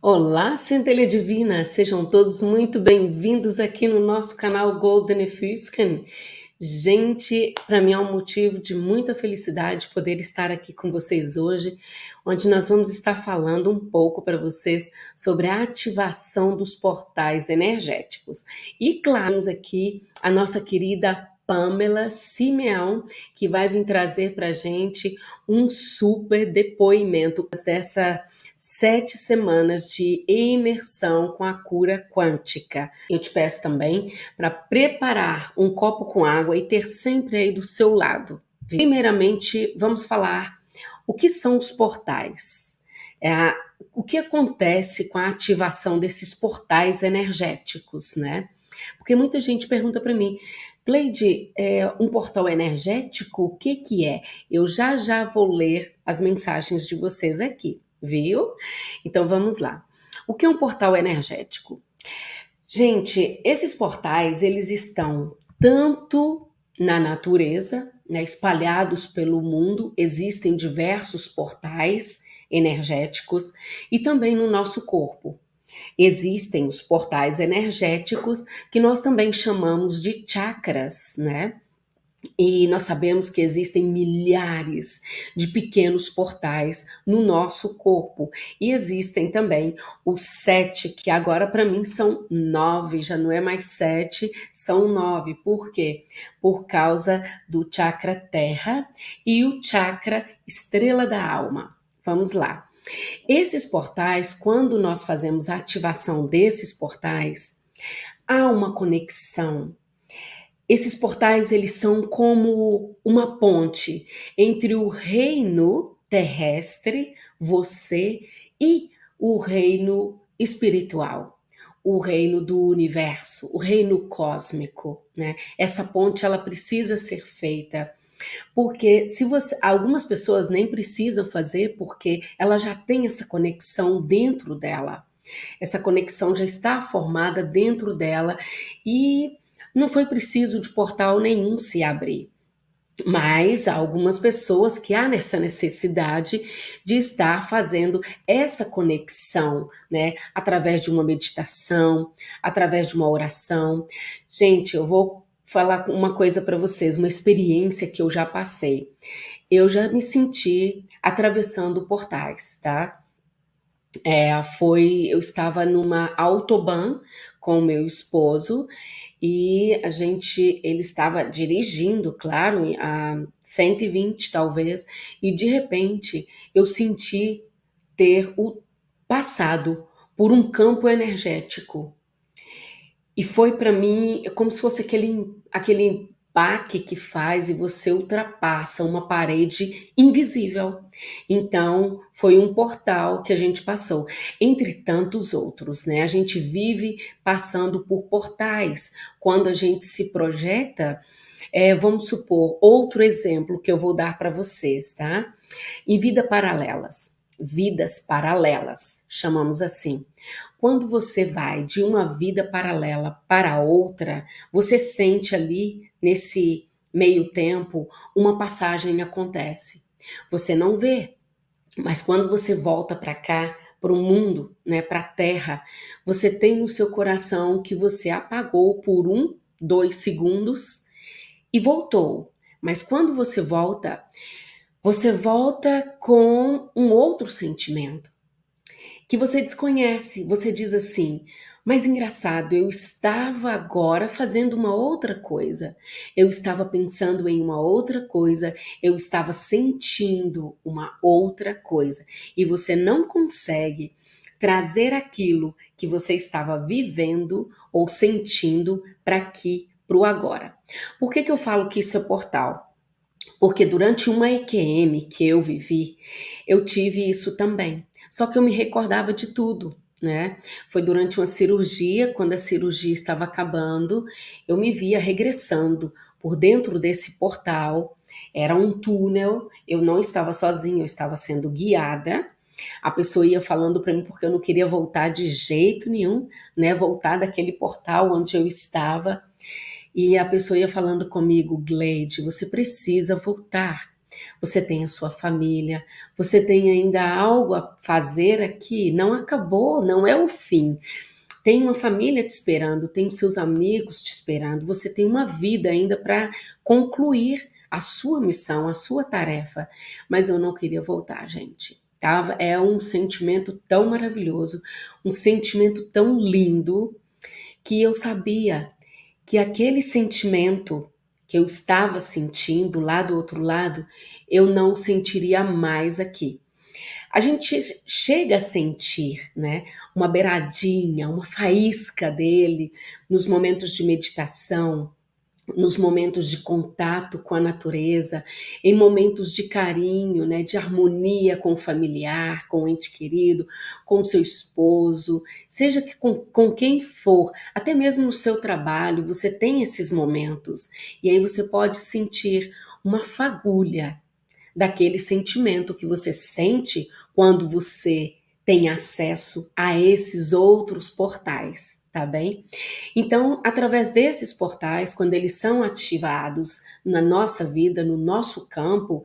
Olá, Centelha Divina! Sejam todos muito bem-vindos aqui no nosso canal Golden Fusken. Gente, para mim é um motivo de muita felicidade poder estar aqui com vocês hoje, onde nós vamos estar falando um pouco para vocês sobre a ativação dos portais energéticos. E claro, aqui a nossa querida Pamela Simeão, que vai vir trazer para gente um super depoimento dessa sete semanas de imersão com a cura quântica. Eu te peço também para preparar um copo com água e ter sempre aí do seu lado. Primeiramente, vamos falar o que são os portais. É a, o que acontece com a ativação desses portais energéticos, né? Porque muita gente pergunta para mim, Cleide, é um portal energético, o que que é? Eu já já vou ler as mensagens de vocês aqui, viu? Então vamos lá. O que é um portal energético? Gente, esses portais, eles estão tanto na natureza, né, espalhados pelo mundo, existem diversos portais energéticos e também no nosso corpo. Existem os portais energéticos, que nós também chamamos de chakras, né? E nós sabemos que existem milhares de pequenos portais no nosso corpo. E existem também os sete, que agora para mim são nove, já não é mais sete, são nove. Por quê? Por causa do chakra terra e o chakra estrela da alma. Vamos lá. Esses portais, quando nós fazemos a ativação desses portais, há uma conexão. Esses portais, eles são como uma ponte entre o reino terrestre, você, e o reino espiritual, o reino do universo, o reino cósmico, né? Essa ponte, ela precisa ser feita porque se você, algumas pessoas nem precisam fazer porque ela já tem essa conexão dentro dela. Essa conexão já está formada dentro dela e não foi preciso de portal nenhum se abrir. Mas há algumas pessoas que há nessa necessidade de estar fazendo essa conexão, né? Através de uma meditação, através de uma oração. Gente, eu vou falar uma coisa para vocês, uma experiência que eu já passei. Eu já me senti atravessando portais, tá? É, foi, eu estava numa autobahn com meu esposo e a gente, ele estava dirigindo, claro, a 120 talvez, e de repente eu senti ter o passado por um campo energético. E foi para mim como se fosse aquele, aquele baque que faz e você ultrapassa uma parede invisível. Então, foi um portal que a gente passou, entre tantos outros, né? A gente vive passando por portais. Quando a gente se projeta, é, vamos supor, outro exemplo que eu vou dar para vocês, tá? Em vida paralelas vidas paralelas, chamamos assim. Quando você vai de uma vida paralela para outra, você sente ali, nesse meio tempo, uma passagem acontece. Você não vê, mas quando você volta para cá, para o mundo, né, para a terra, você tem no seu coração que você apagou por um, dois segundos e voltou. Mas quando você volta, você volta com um outro sentimento que você desconhece. Você diz assim: mas engraçado, eu estava agora fazendo uma outra coisa, eu estava pensando em uma outra coisa, eu estava sentindo uma outra coisa, e você não consegue trazer aquilo que você estava vivendo ou sentindo para aqui, para o agora. Por que, que eu falo que isso é portal? Porque durante uma EQM que eu vivi, eu tive isso também. Só que eu me recordava de tudo, né? Foi durante uma cirurgia, quando a cirurgia estava acabando, eu me via regressando por dentro desse portal. Era um túnel, eu não estava sozinha, eu estava sendo guiada. A pessoa ia falando para mim porque eu não queria voltar de jeito nenhum, né? Voltar daquele portal onde eu estava. E a pessoa ia falando comigo, Gleide, você precisa voltar. Você tem a sua família, você tem ainda algo a fazer aqui, não acabou, não é o fim. Tem uma família te esperando, tem os seus amigos te esperando, você tem uma vida ainda para concluir a sua missão, a sua tarefa. Mas eu não queria voltar, gente. Tá? É um sentimento tão maravilhoso, um sentimento tão lindo, que eu sabia que aquele sentimento que eu estava sentindo lá do outro lado, eu não sentiria mais aqui. A gente chega a sentir, né, uma beiradinha, uma faísca dele nos momentos de meditação, nos momentos de contato com a natureza, em momentos de carinho, né, de harmonia com o familiar, com o ente querido, com o seu esposo, seja que com, com quem for, até mesmo no seu trabalho, você tem esses momentos. E aí você pode sentir uma fagulha daquele sentimento que você sente quando você tem acesso a esses outros portais, tá bem? Então, através desses portais, quando eles são ativados na nossa vida, no nosso campo,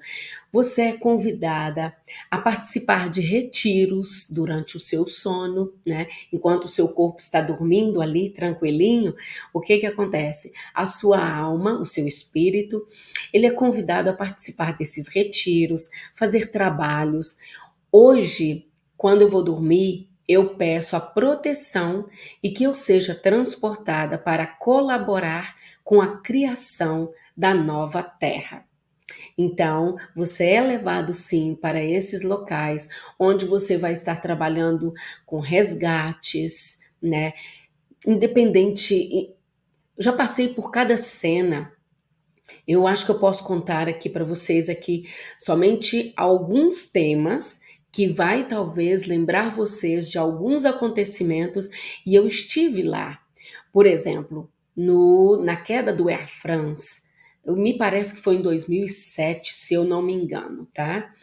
você é convidada a participar de retiros durante o seu sono, né? Enquanto o seu corpo está dormindo ali tranquilinho, o que que acontece? A sua alma, o seu espírito, ele é convidado a participar desses retiros, fazer trabalhos. Hoje, quando eu vou dormir, eu peço a proteção e que eu seja transportada para colaborar com a criação da nova terra. Então, você é levado sim para esses locais onde você vai estar trabalhando com resgates, né? Independente, já passei por cada cena. Eu acho que eu posso contar aqui para vocês aqui somente alguns temas que vai talvez lembrar vocês de alguns acontecimentos e eu estive lá. Por exemplo, no, na queda do Air France, me parece que foi em 2007, se eu não me engano, tá?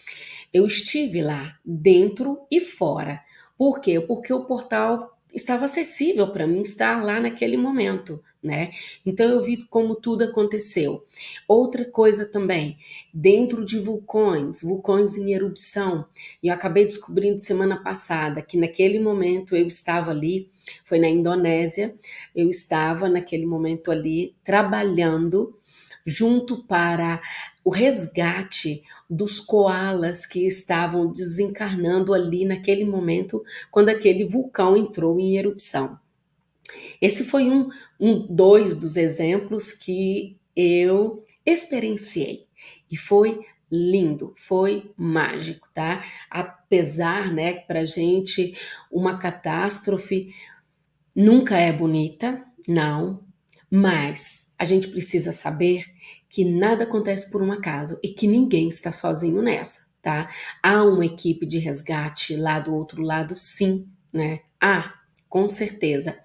Eu estive lá, dentro e fora. Por quê? Porque o portal estava acessível para mim estar lá naquele momento, né? Então eu vi como tudo aconteceu. Outra coisa também, dentro de vulcões, vulcões em erupção, e eu acabei descobrindo semana passada que naquele momento eu estava ali, foi na Indonésia, eu estava naquele momento ali trabalhando junto para o resgate dos koalas que estavam desencarnando ali naquele momento, quando aquele vulcão entrou em erupção. Esse foi um, um dois dos exemplos que eu experienciei e foi lindo, foi mágico, tá? Apesar, né, para gente uma catástrofe nunca é bonita, não, mas a gente precisa saber que nada acontece por um acaso e que ninguém está sozinho nessa, tá? Há uma equipe de resgate lá do outro lado, sim, né? Há, com certeza.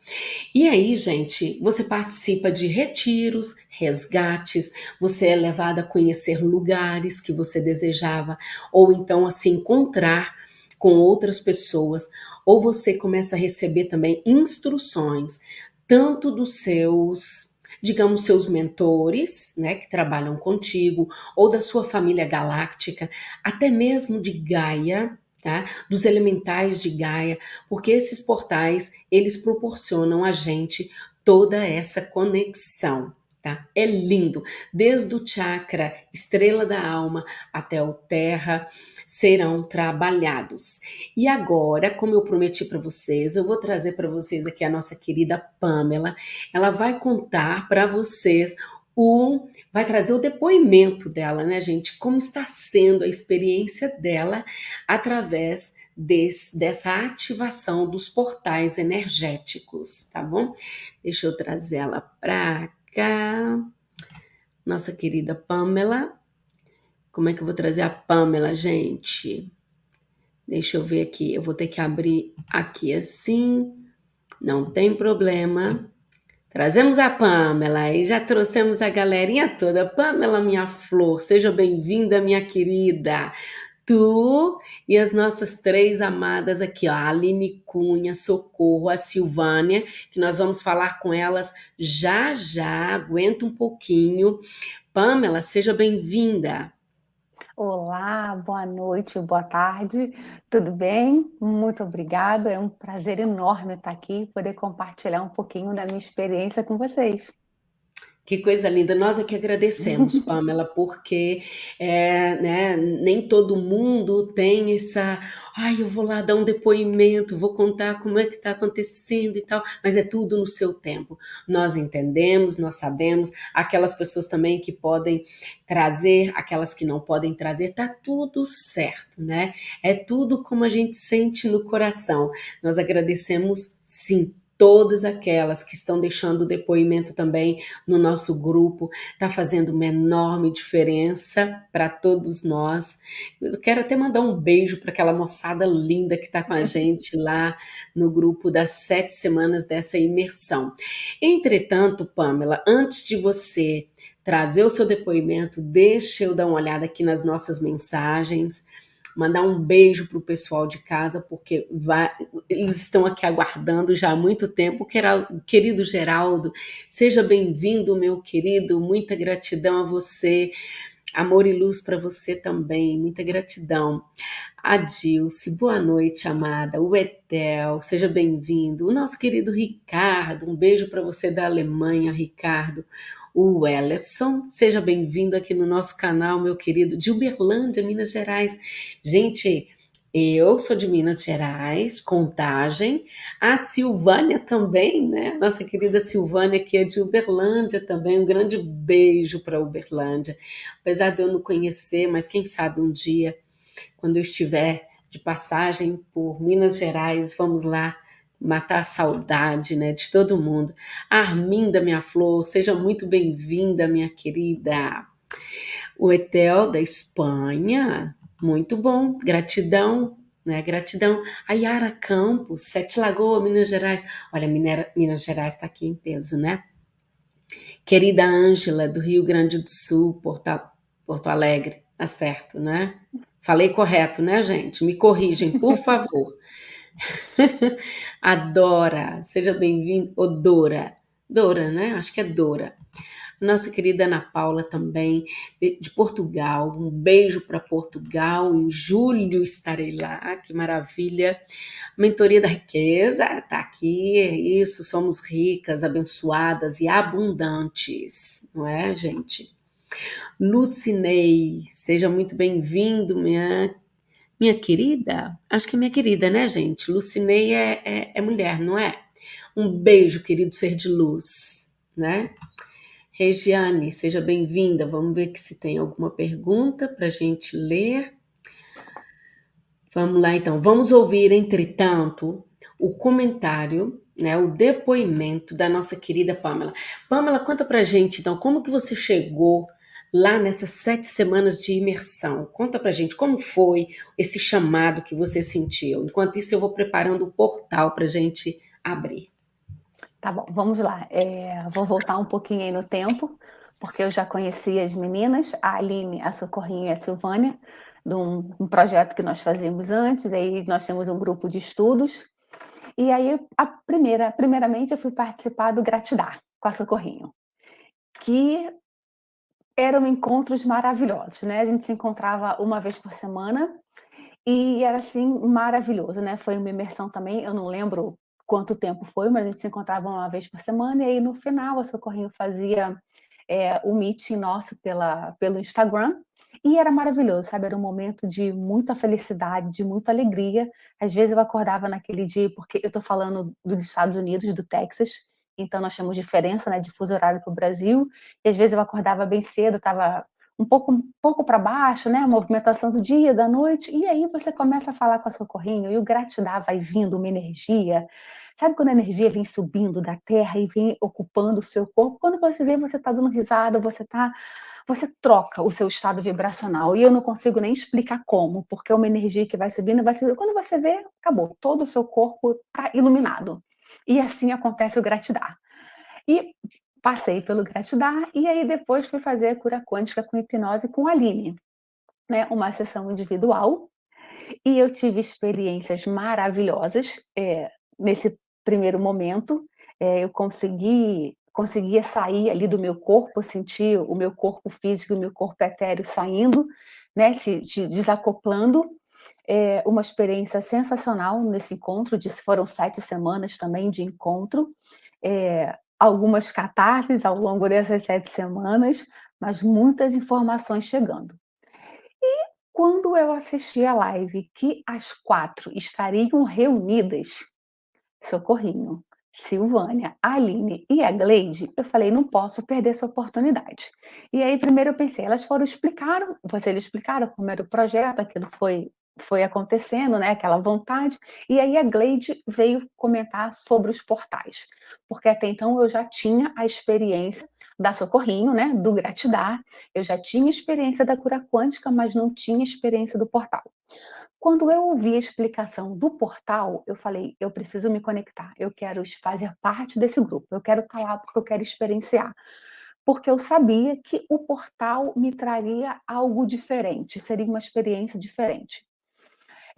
E aí, gente, você participa de retiros, resgates, você é levado a conhecer lugares que você desejava, ou então a se encontrar com outras pessoas, ou você começa a receber também instruções tanto dos seus, digamos, seus mentores, né, que trabalham contigo, ou da sua família galáctica, até mesmo de Gaia, tá? Dos elementais de Gaia, porque esses portais, eles proporcionam a gente toda essa conexão. Tá? É lindo, desde o chakra estrela da alma até o terra serão trabalhados. E agora, como eu prometi para vocês, eu vou trazer para vocês aqui a nossa querida Pamela. Ela vai contar para vocês o vai trazer o depoimento dela, né, gente? Como está sendo a experiência dela através desse, dessa ativação dos portais energéticos, tá bom? Deixa eu trazer ela para cá. Nossa querida Pamela. Como é que eu vou trazer a Pamela, gente? Deixa eu ver aqui. Eu vou ter que abrir aqui assim. Não tem problema. Trazemos a Pamela e já trouxemos a galerinha toda. Pamela, minha flor, seja bem-vinda, minha querida tu e as nossas três amadas aqui, ó, a Aline Cunha, Socorro, a Silvânia, que nós vamos falar com elas já já, aguenta um pouquinho. Pamela, seja bem-vinda. Olá, boa noite, boa tarde, tudo bem? Muito obrigada, é um prazer enorme estar aqui e poder compartilhar um pouquinho da minha experiência com vocês. Que coisa linda, nós é que agradecemos, Pamela, porque é, né, nem todo mundo tem essa. Ai, eu vou lá dar um depoimento, vou contar como é que está acontecendo e tal, mas é tudo no seu tempo. Nós entendemos, nós sabemos, aquelas pessoas também que podem trazer, aquelas que não podem trazer, tá tudo certo, né? É tudo como a gente sente no coração. Nós agradecemos sim todas aquelas que estão deixando depoimento também no nosso grupo, está fazendo uma enorme diferença para todos nós. Eu quero até mandar um beijo para aquela moçada linda que está com a gente lá no grupo das sete semanas dessa imersão. Entretanto, Pamela, antes de você trazer o seu depoimento, deixa eu dar uma olhada aqui nas nossas mensagens mandar um beijo para o pessoal de casa, porque vai, eles estão aqui aguardando já há muito tempo. Querido Geraldo, seja bem-vindo, meu querido, muita gratidão a você. Amor e luz para você também, muita gratidão. A Dilce, boa noite, amada. O Etel, seja bem-vindo. O nosso querido Ricardo, um beijo para você da Alemanha, Ricardo o Wellerson. Seja bem-vindo aqui no nosso canal, meu querido, de Uberlândia, Minas Gerais. Gente, eu sou de Minas Gerais, Contagem. A Silvânia também, né? Nossa querida Silvânia, que é de Uberlândia também. Um grande beijo para Uberlândia. Apesar de eu não conhecer, mas quem sabe um dia, quando eu estiver de passagem por Minas Gerais, vamos lá matar a saudade né, de todo mundo. Arminda, minha flor, seja muito bem-vinda, minha querida. O Etel da Espanha, muito bom, gratidão, né? Gratidão. A Yara Campos, Sete Lagoas, Minas Gerais. Olha, Minera, Minas Gerais está aqui em peso, né? Querida Ângela, do Rio Grande do Sul, Porto, Porto Alegre, tá certo, né? Falei correto, né, gente? Me corrigem, por favor. Adora, seja bem-vindo, ou Dora, Dora, né? Acho que é Dora. Nossa querida Ana Paula também, de, de Portugal. Um beijo para Portugal. Em julho estarei lá, que maravilha. Mentoria da riqueza, tá aqui. Isso, somos ricas, abençoadas e abundantes, não é, gente? Lucinei, seja muito bem-vindo, minha minha querida? Acho que é minha querida, né, gente? Lucinei é, é, é mulher, não é? Um beijo, querido ser de luz, né? Regiane, seja bem-vinda. Vamos ver se tem alguma pergunta para a gente ler. Vamos lá, então. Vamos ouvir, entretanto, o comentário, né, o depoimento da nossa querida Pamela. Pamela, conta para gente, então, como que você chegou lá nessas sete semanas de imersão. Conta pra gente como foi esse chamado que você sentiu. Enquanto isso, eu vou preparando o portal pra gente abrir. Tá bom, vamos lá. É, vou voltar um pouquinho aí no tempo, porque eu já conheci as meninas, a Aline, a Socorrinha e a Silvânia, de um, um projeto que nós fazíamos antes, aí nós temos um grupo de estudos, e aí, a primeira, primeiramente, eu fui participar do Gratidar com a Socorrinho, que eram encontros maravilhosos, né? A gente se encontrava uma vez por semana e era assim maravilhoso, né? Foi uma imersão também, eu não lembro quanto tempo foi, mas a gente se encontrava uma vez por semana e aí no final a Socorrinho fazia é, o meeting nosso pela, pelo Instagram e era maravilhoso, sabe? Era um momento de muita felicidade, de muita alegria. Às vezes eu acordava naquele dia, porque eu estou falando dos Estados Unidos, do Texas, então nós temos diferença né, de fuso horário para o Brasil, e às vezes eu acordava bem cedo, estava um pouco, um pouco para baixo, né, a movimentação do dia, da noite, e aí você começa a falar com a socorrinho, e o gratidão vai vindo, uma energia, sabe quando a energia vem subindo da terra e vem ocupando o seu corpo, quando você vê, você está dando risada, você está você troca o seu estado vibracional. E eu não consigo nem explicar como, porque é uma energia que vai subindo, vai subindo. Quando você vê, acabou. Todo o seu corpo está iluminado. E assim acontece o gratidar. E passei pelo gratidar e aí depois fui fazer a cura quântica com hipnose com a Aline, né? Uma sessão individual. E eu tive experiências maravilhosas é, nesse primeiro momento. É, eu consegui conseguia sair ali do meu corpo, sentir o meu corpo físico o meu corpo etéreo saindo né, te desacoplando, é, uma experiência sensacional nesse encontro, de, foram sete semanas também de encontro, é, algumas catarses ao longo dessas sete semanas, mas muitas informações chegando. E quando eu assisti a live que as quatro estariam reunidas, Socorrinho, Silvânia, Aline e a Gleide, eu falei, não posso perder essa oportunidade. E aí, primeiro eu pensei, elas foram explicaram, vocês explicaram como era o projeto, aquilo foi foi acontecendo, né, aquela vontade, e aí a Gleide veio comentar sobre os portais, porque até então eu já tinha a experiência da Socorrinho, né, do Gratidar, eu já tinha experiência da cura quântica, mas não tinha experiência do portal. Quando eu ouvi a explicação do portal, eu falei, eu preciso me conectar, eu quero fazer parte desse grupo, eu quero estar lá porque eu quero experienciar. Porque eu sabia que o portal me traria algo diferente, seria uma experiência diferente.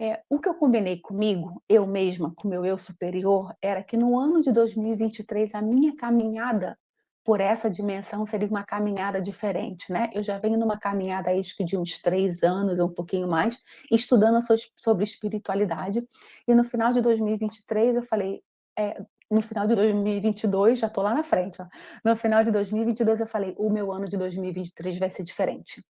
É, o que eu combinei comigo, eu mesma, com meu eu superior, era que no ano de 2023 a minha caminhada por essa dimensão seria uma caminhada diferente, né? Eu já venho numa caminhada que de uns três anos, um pouquinho mais, estudando sobre espiritualidade, e no final de 2023 eu falei, é, no final de 2022, já estou lá na frente, ó, no final de 2022 eu falei, o meu ano de 2023 vai ser diferente.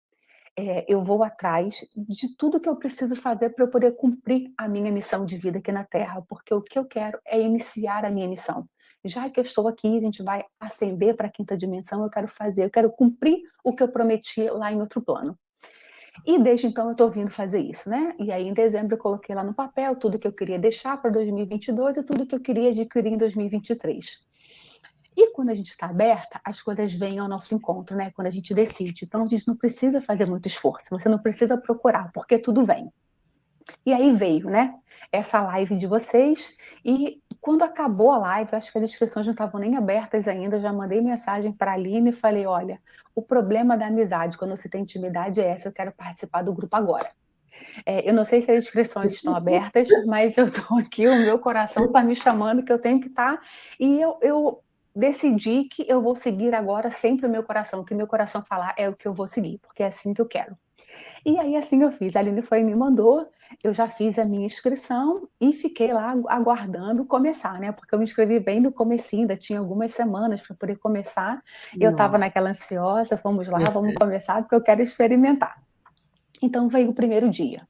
É, eu vou atrás de tudo que eu preciso fazer para eu poder cumprir a minha missão de vida aqui na Terra, porque o que eu quero é iniciar a minha missão já que eu estou aqui, a gente vai ascender para a quinta dimensão, eu quero fazer, eu quero cumprir o que eu prometi lá em outro plano. E desde então eu estou vindo fazer isso, né? E aí em dezembro eu coloquei lá no papel tudo que eu queria deixar para 2022 e tudo que eu queria adquirir em 2023. E quando a gente está aberta, as coisas vêm ao nosso encontro, né? Quando a gente decide. Então a gente não precisa fazer muito esforço, você não precisa procurar, porque tudo vem. E aí veio, né? Essa live de vocês e quando acabou a live, acho que as inscrições não estavam nem abertas ainda, eu já mandei mensagem para a Aline e falei, olha, o problema da amizade, quando você tem intimidade, é essa, eu quero participar do grupo agora. É, eu não sei se as inscrições estão abertas, mas eu estou aqui, o meu coração está me chamando que eu tenho que estar, tá, e eu, eu decidi que eu vou seguir agora sempre o meu coração, o que meu coração falar é o que eu vou seguir, porque é assim que eu quero. E aí assim eu fiz, a Aline foi e me mandou, eu já fiz a minha inscrição e fiquei lá aguardando começar, né? Porque eu me inscrevi bem no comecinho, ainda tinha algumas semanas para poder começar. Eu estava naquela ansiosa, vamos lá, vamos começar, porque eu quero experimentar. Então veio o primeiro dia.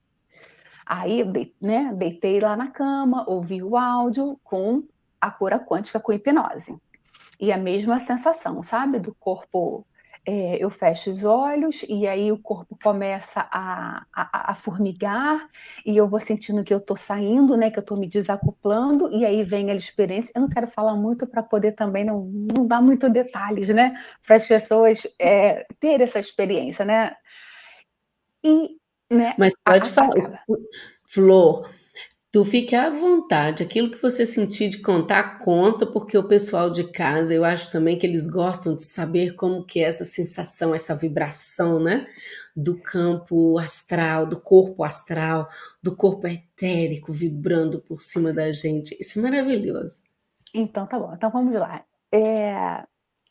Aí, né, deitei lá na cama, ouvi o áudio com a cura quântica com hipnose. E a mesma sensação, sabe? Do corpo é, eu fecho os olhos e aí o corpo começa a, a, a, formigar e eu vou sentindo que eu estou saindo, né, que eu estou me desacoplando e aí vem a experiência. Eu não quero falar muito para poder também não, não dar muito detalhes, né, para as pessoas é, ter essa experiência, né. E, né, Mas pode falar, Flor, Tu fique à vontade, aquilo que você sentir de contar, conta, porque o pessoal de casa, eu acho também que eles gostam de saber como que é essa sensação, essa vibração, né? Do campo astral, do corpo astral, do corpo etérico vibrando por cima da gente. Isso é maravilhoso. Então tá bom, então vamos lá. É,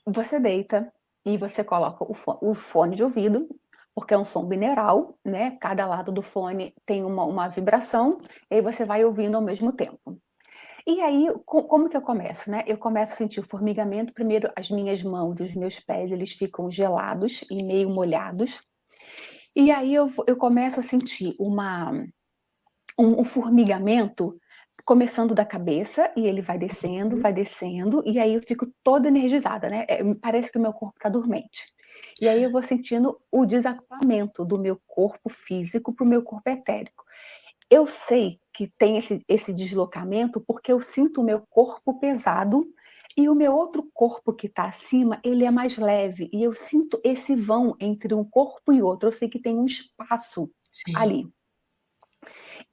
você deita e você coloca o fone, o fone de ouvido porque é um som binaural, né? Cada lado do fone tem uma, uma vibração, e aí você vai ouvindo ao mesmo tempo. E aí, como que eu começo, né? Eu começo a sentir o formigamento, primeiro as minhas mãos e os meus pés, eles ficam gelados e meio molhados. E aí eu, eu começo a sentir uma, um, um formigamento começando da cabeça e ele vai descendo, vai descendo, e aí eu fico toda energizada, né? É, parece que o meu corpo está dormente. E aí eu vou sentindo o desacoplamento do meu corpo físico para o meu corpo etérico. Eu sei que tem esse, esse deslocamento porque eu sinto o meu corpo pesado e o meu outro corpo que está acima, ele é mais leve. E eu sinto esse vão entre um corpo e outro. Eu sei que tem um espaço Sim. ali.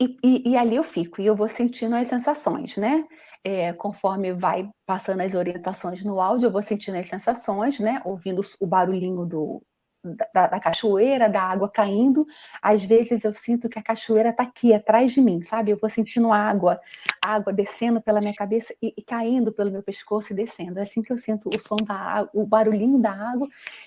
E, e, e, ali eu fico, e eu vou sentindo as sensações, né? É, conforme vai passando as orientações no áudio, eu vou sentindo as sensações, né? Ouvindo o barulhinho do, da, da, cachoeira, da água caindo, às vezes eu sinto que a cachoeira está aqui, atrás de mim, sabe? Eu vou sentindo água, água descendo pela minha cabeça e, e, caindo pelo meu pescoço e descendo. É assim que eu sinto o som da água, o barulhinho da água,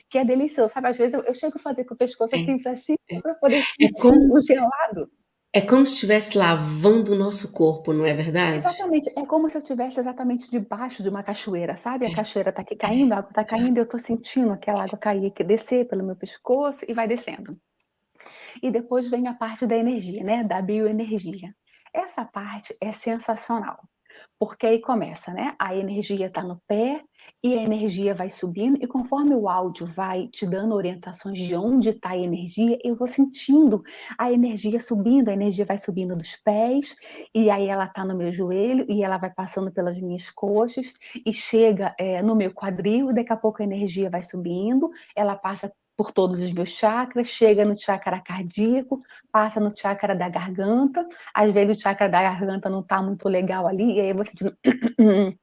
que é delicioso, sabe? Às vezes eu, eu chego a fazer com o pescoço é. assim, para cima, para poder é sentir é como... o gelado. É como se estivesse lavando o nosso corpo, não é verdade? Exatamente. É como se eu estivesse exatamente debaixo de uma cachoeira, sabe? A cachoeira está aqui caindo, a água está caindo, eu estou sentindo aquela água cair aqui, descer pelo meu pescoço e vai descendo. E depois vem a parte da energia, né? Da bioenergia. Essa parte é sensacional. Porque aí começa, né? A energia está no pé e a energia vai subindo, e conforme o áudio vai te dando orientações de onde está a energia, eu vou sentindo a energia subindo, a energia vai subindo dos pés, e aí ela está no meu joelho, e ela vai passando pelas minhas coxas, e chega é, no meu quadril, daqui a pouco a energia vai subindo, ela passa por todos os meus chakras, chega no chakra cardíaco, passa no chakra da garganta, às vezes o chakra da garganta não está muito legal ali, e aí você diz,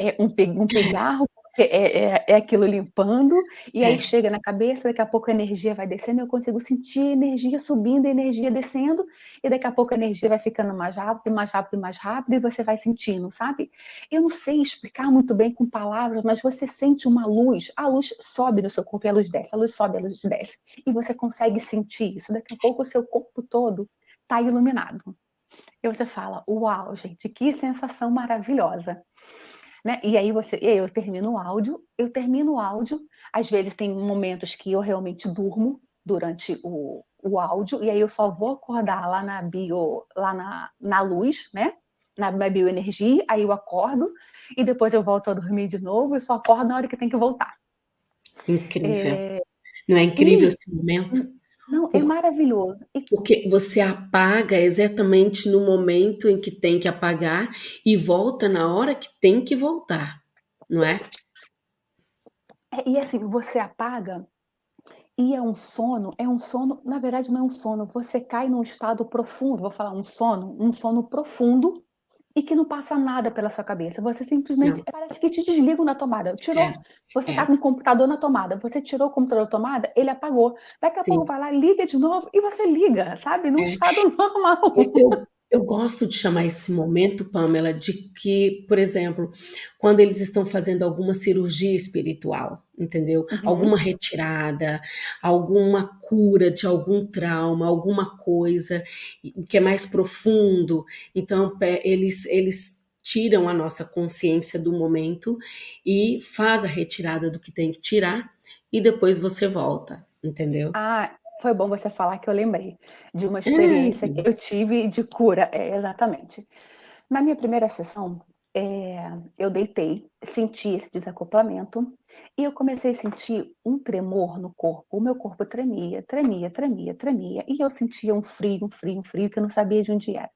é um, um pigarro, é, é, é, aquilo limpando, e aí é. chega na cabeça, daqui a pouco a energia vai descendo, eu consigo sentir a energia subindo, a energia descendo, e daqui a pouco a energia vai ficando mais rápido, mais rápido, mais rápido, e você vai sentindo, sabe? Eu não sei explicar muito bem com palavras, mas você sente uma luz, a luz sobe no seu corpo e a luz desce, a luz sobe, a luz desce, e você consegue sentir isso, daqui a pouco o seu corpo todo está iluminado. E você fala, uau, gente, que sensação maravilhosa. Né? E aí você, e aí eu termino o áudio, eu termino o áudio, às vezes tem momentos que eu realmente durmo durante o, o áudio, e aí eu só vou acordar lá na bio, lá na, na luz, né? Na, na bioenergia, aí eu acordo, e depois eu volto a dormir de novo, e só acordo na hora que tem que voltar. Incrível. É... Não é incrível e... esse momento? Não, é maravilhoso. E... Porque você apaga exatamente no momento em que tem que apagar e volta na hora que tem que voltar, não é? é e assim, você apaga e é um sono, é um sono, na verdade não é um sono, você cai num estado profundo, vou falar um sono, um sono profundo, e que não passa nada pela sua cabeça. Você simplesmente não. parece que te desligam na tomada. Tirou. É. Você está é. com o computador na tomada. Você tirou o computador da tomada, ele apagou. Daqui a Sim. pouco vai lá, liga de novo e você liga, sabe? Num é. estado normal. Eu, eu gosto de chamar esse momento, Pamela, de que, por exemplo, quando eles estão fazendo alguma cirurgia espiritual, entendeu? Uhum. Alguma retirada, alguma cura de algum trauma, alguma coisa que é mais profundo. Então, eles, eles tiram a nossa consciência do momento e faz a retirada do que tem que tirar e depois você volta, entendeu? Ah, foi bom você falar que eu lembrei de uma experiência que eu tive de cura, é, exatamente. Na minha primeira sessão, é, eu deitei, senti esse desacoplamento e eu comecei a sentir um tremor no corpo. O meu corpo tremia, tremia, tremia, tremia e eu sentia um frio, um frio, um frio que eu não sabia de onde era.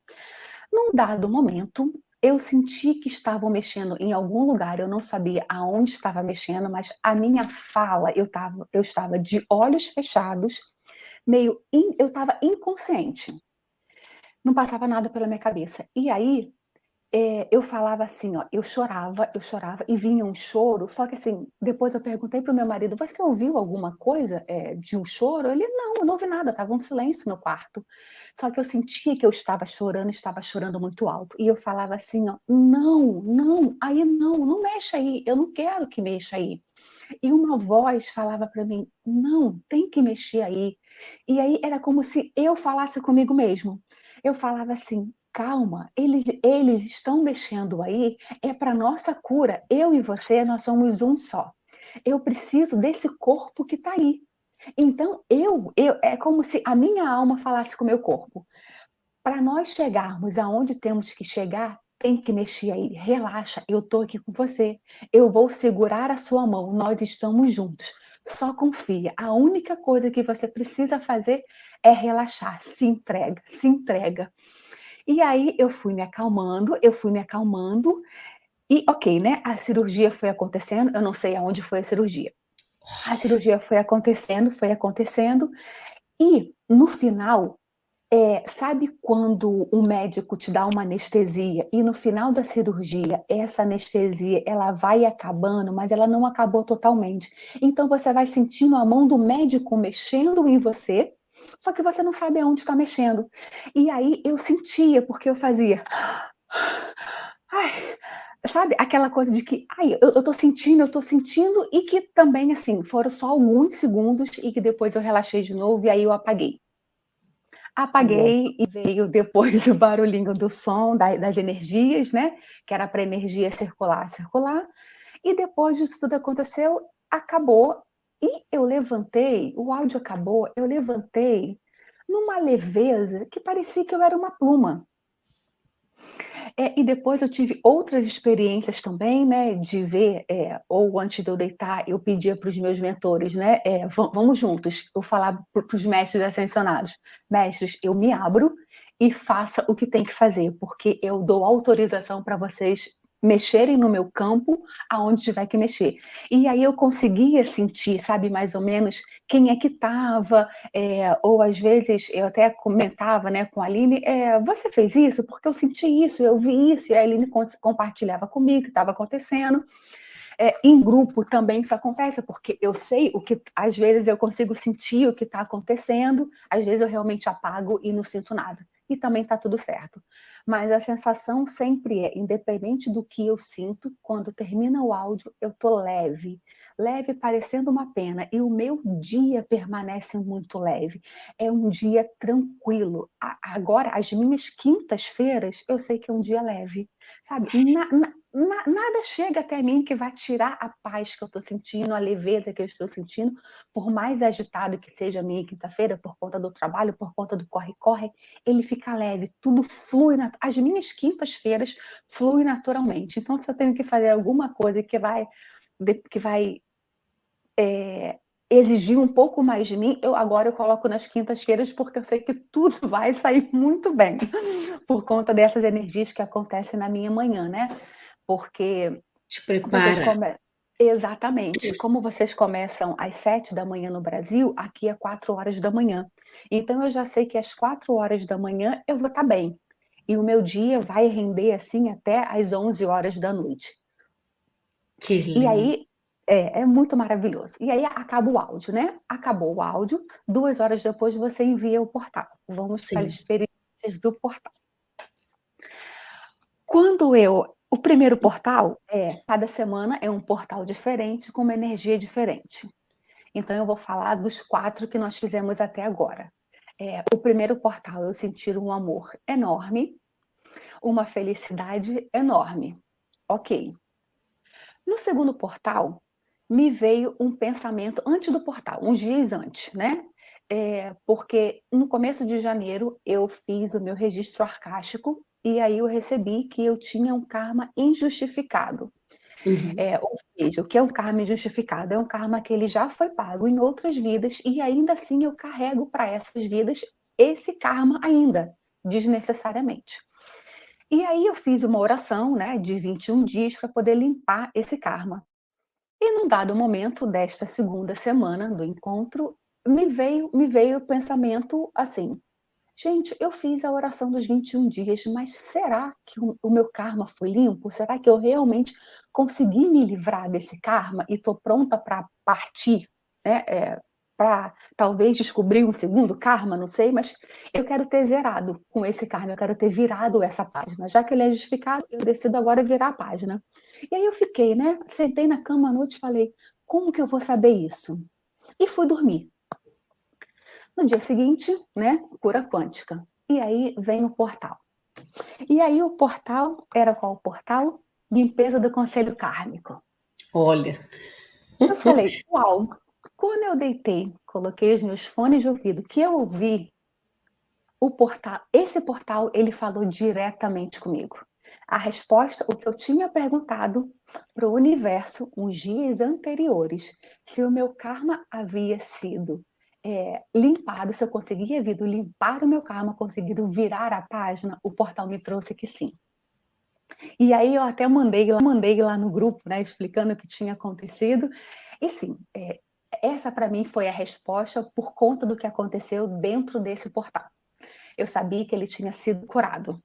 Num dado momento, eu senti que estavam mexendo em algum lugar, eu não sabia aonde estava mexendo, mas a minha fala, eu, tava, eu estava de olhos fechados, meio, in, eu estava inconsciente. Não passava nada pela minha cabeça. E aí, é, eu falava assim, ó, eu chorava, eu chorava, e vinha um choro, só que assim, depois eu perguntei pro meu marido, você ouviu alguma coisa é, de um choro? Ele, não, eu não ouvi nada, tava um silêncio no quarto. Só que eu sentia que eu estava chorando, estava chorando muito alto. E eu falava assim, ó, não, não, aí não, não mexa aí, eu não quero que mexa aí. E uma voz falava para mim, não, tem que mexer aí. E aí era como se eu falasse comigo mesmo. Eu falava assim, calma, eles, eles estão mexendo aí, é para nossa cura. Eu e você, nós somos um só. Eu preciso desse corpo que está aí. Então, eu, eu, é como se a minha alma falasse com o meu corpo. Para nós chegarmos aonde temos que chegar, tem que mexer aí. Relaxa, eu estou aqui com você. Eu vou segurar a sua mão, nós estamos juntos. Só confia. A única coisa que você precisa fazer é relaxar. Se entrega, se entrega. E aí eu fui me acalmando, eu fui me acalmando, e ok, né? A cirurgia foi acontecendo, eu não sei aonde foi a cirurgia. A cirurgia foi acontecendo, foi acontecendo, e no final, É, sabe quando o médico te dá uma anestesia e no final da cirurgia essa anestesia ela vai acabando, mas ela não acabou totalmente. Então você vai sentindo a mão do médico mexendo em você, só que você não sabe aonde está mexendo. E aí eu sentia, porque eu fazia... Ai, sabe, aquela coisa de que, ai, eu, eu tô sentindo, eu tô sentindo, e que também, assim, foram só alguns segundos e que depois eu relaxei de novo e aí eu apaguei. Apaguei e veio depois o barulhinho do som, das energias, né? Que era para energia circular, circular. E depois disso tudo aconteceu, acabou. E eu levantei, o áudio acabou, eu levantei numa leveza que parecia que eu era uma pluma. É, e depois eu tive outras experiências também, né, de ver, é, ou antes de eu deitar, eu pedia para os meus mentores, né, é, vamos juntos, eu falava para os mestres ascensionados, mestres, eu me abro e faça o que tem que fazer, porque eu dou autorização para vocês mexerem no meu campo aonde tiver que mexer. E aí eu conseguia sentir, sabe, mais ou menos quem é que estava, é, ou às vezes eu até comentava né, com a Aline, é, você fez isso? Porque eu senti isso, eu vi isso, e a Aline compartilhava comigo o que estava acontecendo. É, em grupo também isso acontece, porque eu sei o que, às vezes eu consigo sentir o que está acontecendo, às vezes eu realmente apago e não sinto nada e também está tudo certo. Mas a sensação sempre é, independente do que eu sinto, quando termina o áudio, eu tô leve. Leve parecendo uma pena. E o meu dia permanece muito leve. É um dia tranquilo. Agora, as minhas quintas-feiras, eu sei que é um dia leve. Sabe? Na, na, na, nada chega até mim que vai tirar a paz que eu estou sentindo, a leveza que eu estou sentindo, por mais agitado que seja a minha quinta-feira, por conta do trabalho, por conta do corre-corre, ele fica leve, tudo flui, as minhas quintas-feiras fluem naturalmente. Então, se eu tenho que fazer alguma coisa que vai, que vai é, exigir um pouco mais de mim, eu agora eu coloco nas quintas-feiras porque eu sei que tudo vai sair muito bem por conta dessas energias que acontecem na minha manhã, né? Porque... Te prepara. Come... Exatamente. Como vocês começam às sete da manhã no Brasil, aqui é quatro horas da manhã. Então eu já sei que às quatro horas da manhã eu vou estar tá bem. E o meu dia vai render assim até às onze horas da noite. Que lindo. E aí, é, é, muito maravilhoso. E aí acaba o áudio, né? Acabou o áudio, duas horas depois você envia o portal. Vamos Sim. para as experiências do portal. Quando eu o primeiro portal é, cada semana é um portal diferente, com uma energia diferente. Então eu vou falar dos quatro que nós fizemos até agora. É, o primeiro portal eu senti um amor enorme, uma felicidade enorme. Ok. No segundo portal, me veio um pensamento antes do portal, uns dias antes, né? É, porque no começo de janeiro eu fiz o meu registro arcástico e aí eu recebi que eu tinha um karma injustificado. Uhum. É, ou seja, o que é um karma injustificado? É um karma que ele já foi pago em outras vidas e ainda assim eu carrego para essas vidas esse karma ainda, desnecessariamente. E aí eu fiz uma oração né, de 21 dias para poder limpar esse karma. E num dado momento desta segunda semana do encontro, me veio, me veio o pensamento assim, Gente, eu fiz a oração dos 21 dias, mas será que o meu karma foi limpo? Será que eu realmente consegui me livrar desse karma e estou pronta para partir, né? É, para talvez descobrir um segundo karma, não sei, mas eu quero ter zerado com esse karma, eu quero ter virado essa página. Já que ele é justificado, eu decido agora virar a página. E aí eu fiquei, né? Sentei na cama à noite e falei, como que eu vou saber isso? E fui dormir. No dia seguinte, né, cura quântica. E aí vem o portal. E aí o portal, era qual o portal? Limpeza do Conselho Kármico. Olha. Eu falei, uau, quando eu deitei, coloquei os meus fones de ouvido, que eu ouvi, o portal, esse portal, ele falou diretamente comigo. A resposta, o que eu tinha perguntado para o universo uns dias anteriores, se o meu karma havia sido é, limpado, se eu conseguia vir limpar o meu karma, conseguido virar a página, o portal me trouxe que sim. E aí eu até mandei, mandei lá no grupo, né, explicando o que tinha acontecido. E sim, é, essa para mim foi a resposta por conta do que aconteceu dentro desse portal. eu sabia que ele tinha sido curado.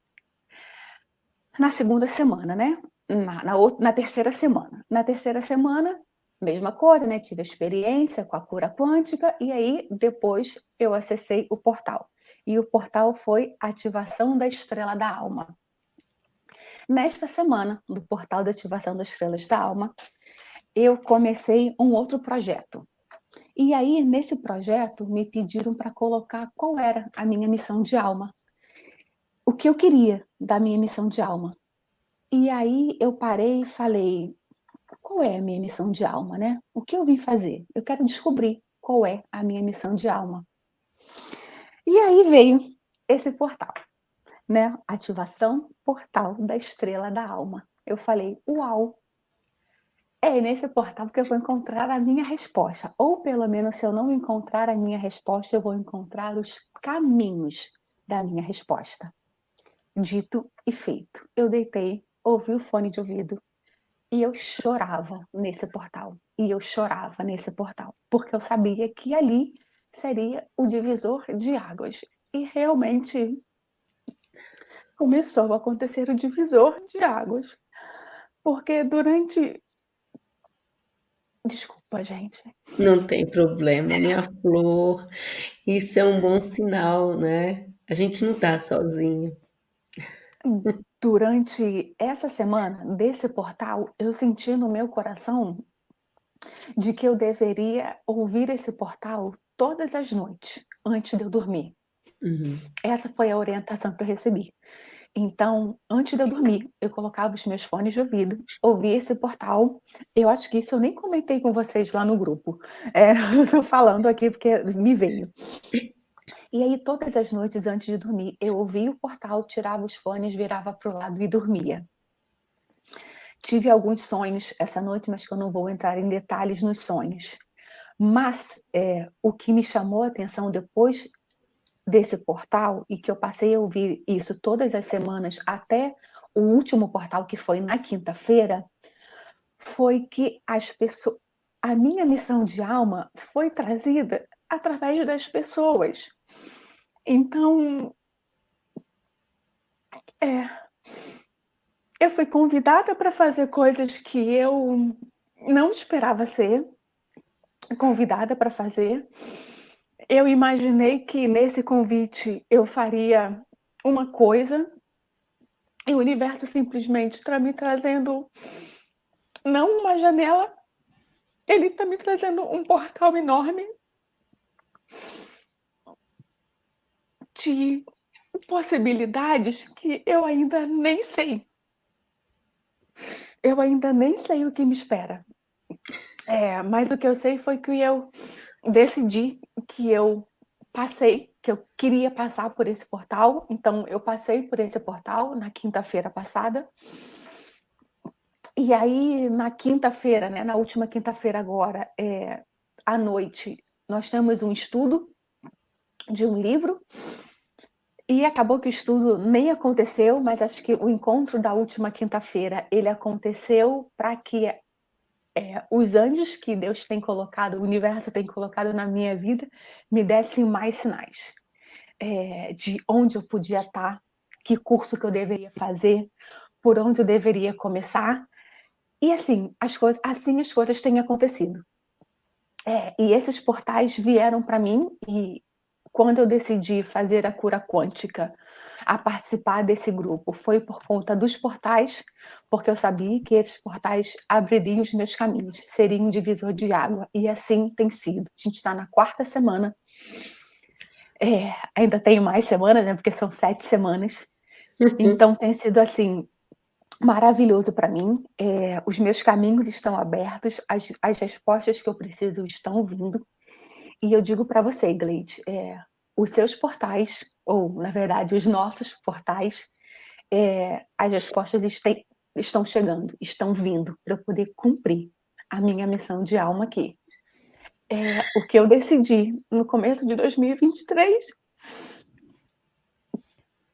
Na segunda semana, né? Na, na, outra, na terceira semana. Na terceira semana, mesma coisa, né? Tive a experiência com a cura quântica e aí depois eu acessei o portal. E o portal foi Ativação da Estrela da Alma. Nesta semana, do portal da Ativação das Estrelas da Alma, eu comecei um outro projeto. E aí, nesse projeto, me pediram para colocar qual era a minha missão de alma. O que eu queria da minha missão de alma. E aí eu parei e falei, qual é a minha missão de alma, né? O que eu vim fazer? Eu quero descobrir qual é a minha missão de alma. E aí veio esse portal, né? Ativação Portal da Estrela da Alma. Eu falei, uau, é nesse portal que eu vou encontrar a minha resposta. Ou pelo menos, se eu não encontrar a minha resposta, eu vou encontrar os caminhos da minha resposta. Dito e feito. Eu deitei, ouvi o fone de ouvido e eu chorava nesse portal. E eu chorava nesse portal, porque eu sabia que ali seria o divisor de águas. E realmente começou a acontecer o divisor de águas. Porque durante Desculpa, gente. Não tem problema, minha flor. Isso é um bom sinal, né? A gente não está sozinho. Durante essa semana desse portal, eu senti no meu coração de que eu deveria ouvir esse portal todas as noites, antes de eu dormir. Uhum. Essa foi a orientação que eu recebi. Então, antes de eu dormir, eu colocava os meus fones de ouvido, ouvia esse portal. Eu acho que isso eu nem comentei com vocês lá no grupo. É, Estou falando aqui porque me veio. E aí, todas as noites antes de dormir, eu ouvia o portal, tirava os fones, virava para o lado e dormia. Tive alguns sonhos essa noite, mas que eu não vou entrar em detalhes nos sonhos. Mas é, o que me chamou a atenção depois desse portal e que eu passei a ouvir isso todas as semanas até o último portal que foi na quinta-feira, foi que as pessoas, a minha missão de alma foi trazida através das pessoas. Então, é, eu fui convidada para fazer coisas que eu não esperava ser convidada para fazer eu imaginei que nesse convite eu faria uma coisa e o universo simplesmente está me trazendo não uma janela, ele está me trazendo um portal enorme de possibilidades que eu ainda nem sei. Eu ainda nem sei o que me espera. É, mas o que eu sei foi que eu decidi que eu passei, que eu queria passar por esse portal, então eu passei por esse portal na quinta-feira passada. E aí, na quinta-feira, né, na última quinta-feira agora, é, à noite, nós temos um estudo de um livro, e acabou que o estudo nem aconteceu, mas acho que o encontro da última quinta-feira, ele aconteceu para que é, os anjos que Deus tem colocado, o universo tem colocado na minha vida, me dessem mais sinais é, de onde eu podia estar, que curso que eu deveria fazer, por onde eu deveria começar. E assim, as coisas, assim as coisas têm acontecido. É, e esses portais vieram para mim e quando eu decidi fazer a cura quântica a participar desse grupo foi por conta dos portais, porque eu sabia que esses portais abririam os meus caminhos, seriam um divisor de água, e assim tem sido. A gente está na quarta semana, é, ainda tenho mais semanas, né, porque são sete semanas, então tem sido assim, maravilhoso para mim, é, os meus caminhos estão abertos, as, as respostas que eu preciso estão vindo, e eu digo para você, Gleide, é, os seus portais ou na verdade os nossos portais, é, as respostas estão chegando, estão vindo para eu poder cumprir a minha missão de alma aqui. É, o que eu decidi no começo de 2023,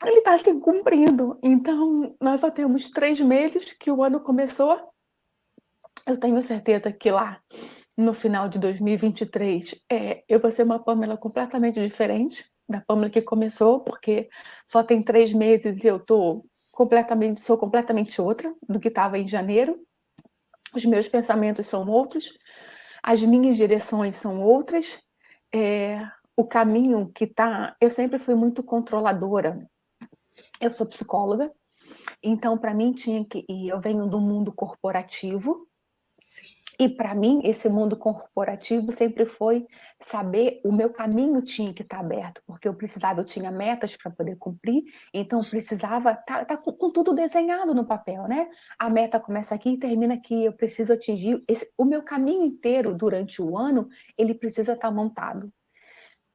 ele está se cumprindo. Então, nós só temos três meses que o ano começou. Eu tenho certeza que lá, no final de 2023, é, eu vou ser uma Pamela completamente diferente da Pamela que começou, porque só tem três meses e eu tô completamente, sou completamente outra do que estava em janeiro. Os meus pensamentos são outros, as minhas direções são outras, é, o caminho que tá... Eu sempre fui muito controladora. Eu sou psicóloga, então para mim tinha que... E eu venho do mundo corporativo, Sim. E para mim, esse mundo corporativo sempre foi saber, o meu caminho tinha que estar tá aberto, porque eu precisava, eu tinha metas para poder cumprir, então precisava estar tá, tá com, com, tudo desenhado no papel, né? A meta começa aqui e termina aqui, eu preciso atingir, esse, o meu caminho inteiro durante o ano, ele precisa estar tá montado.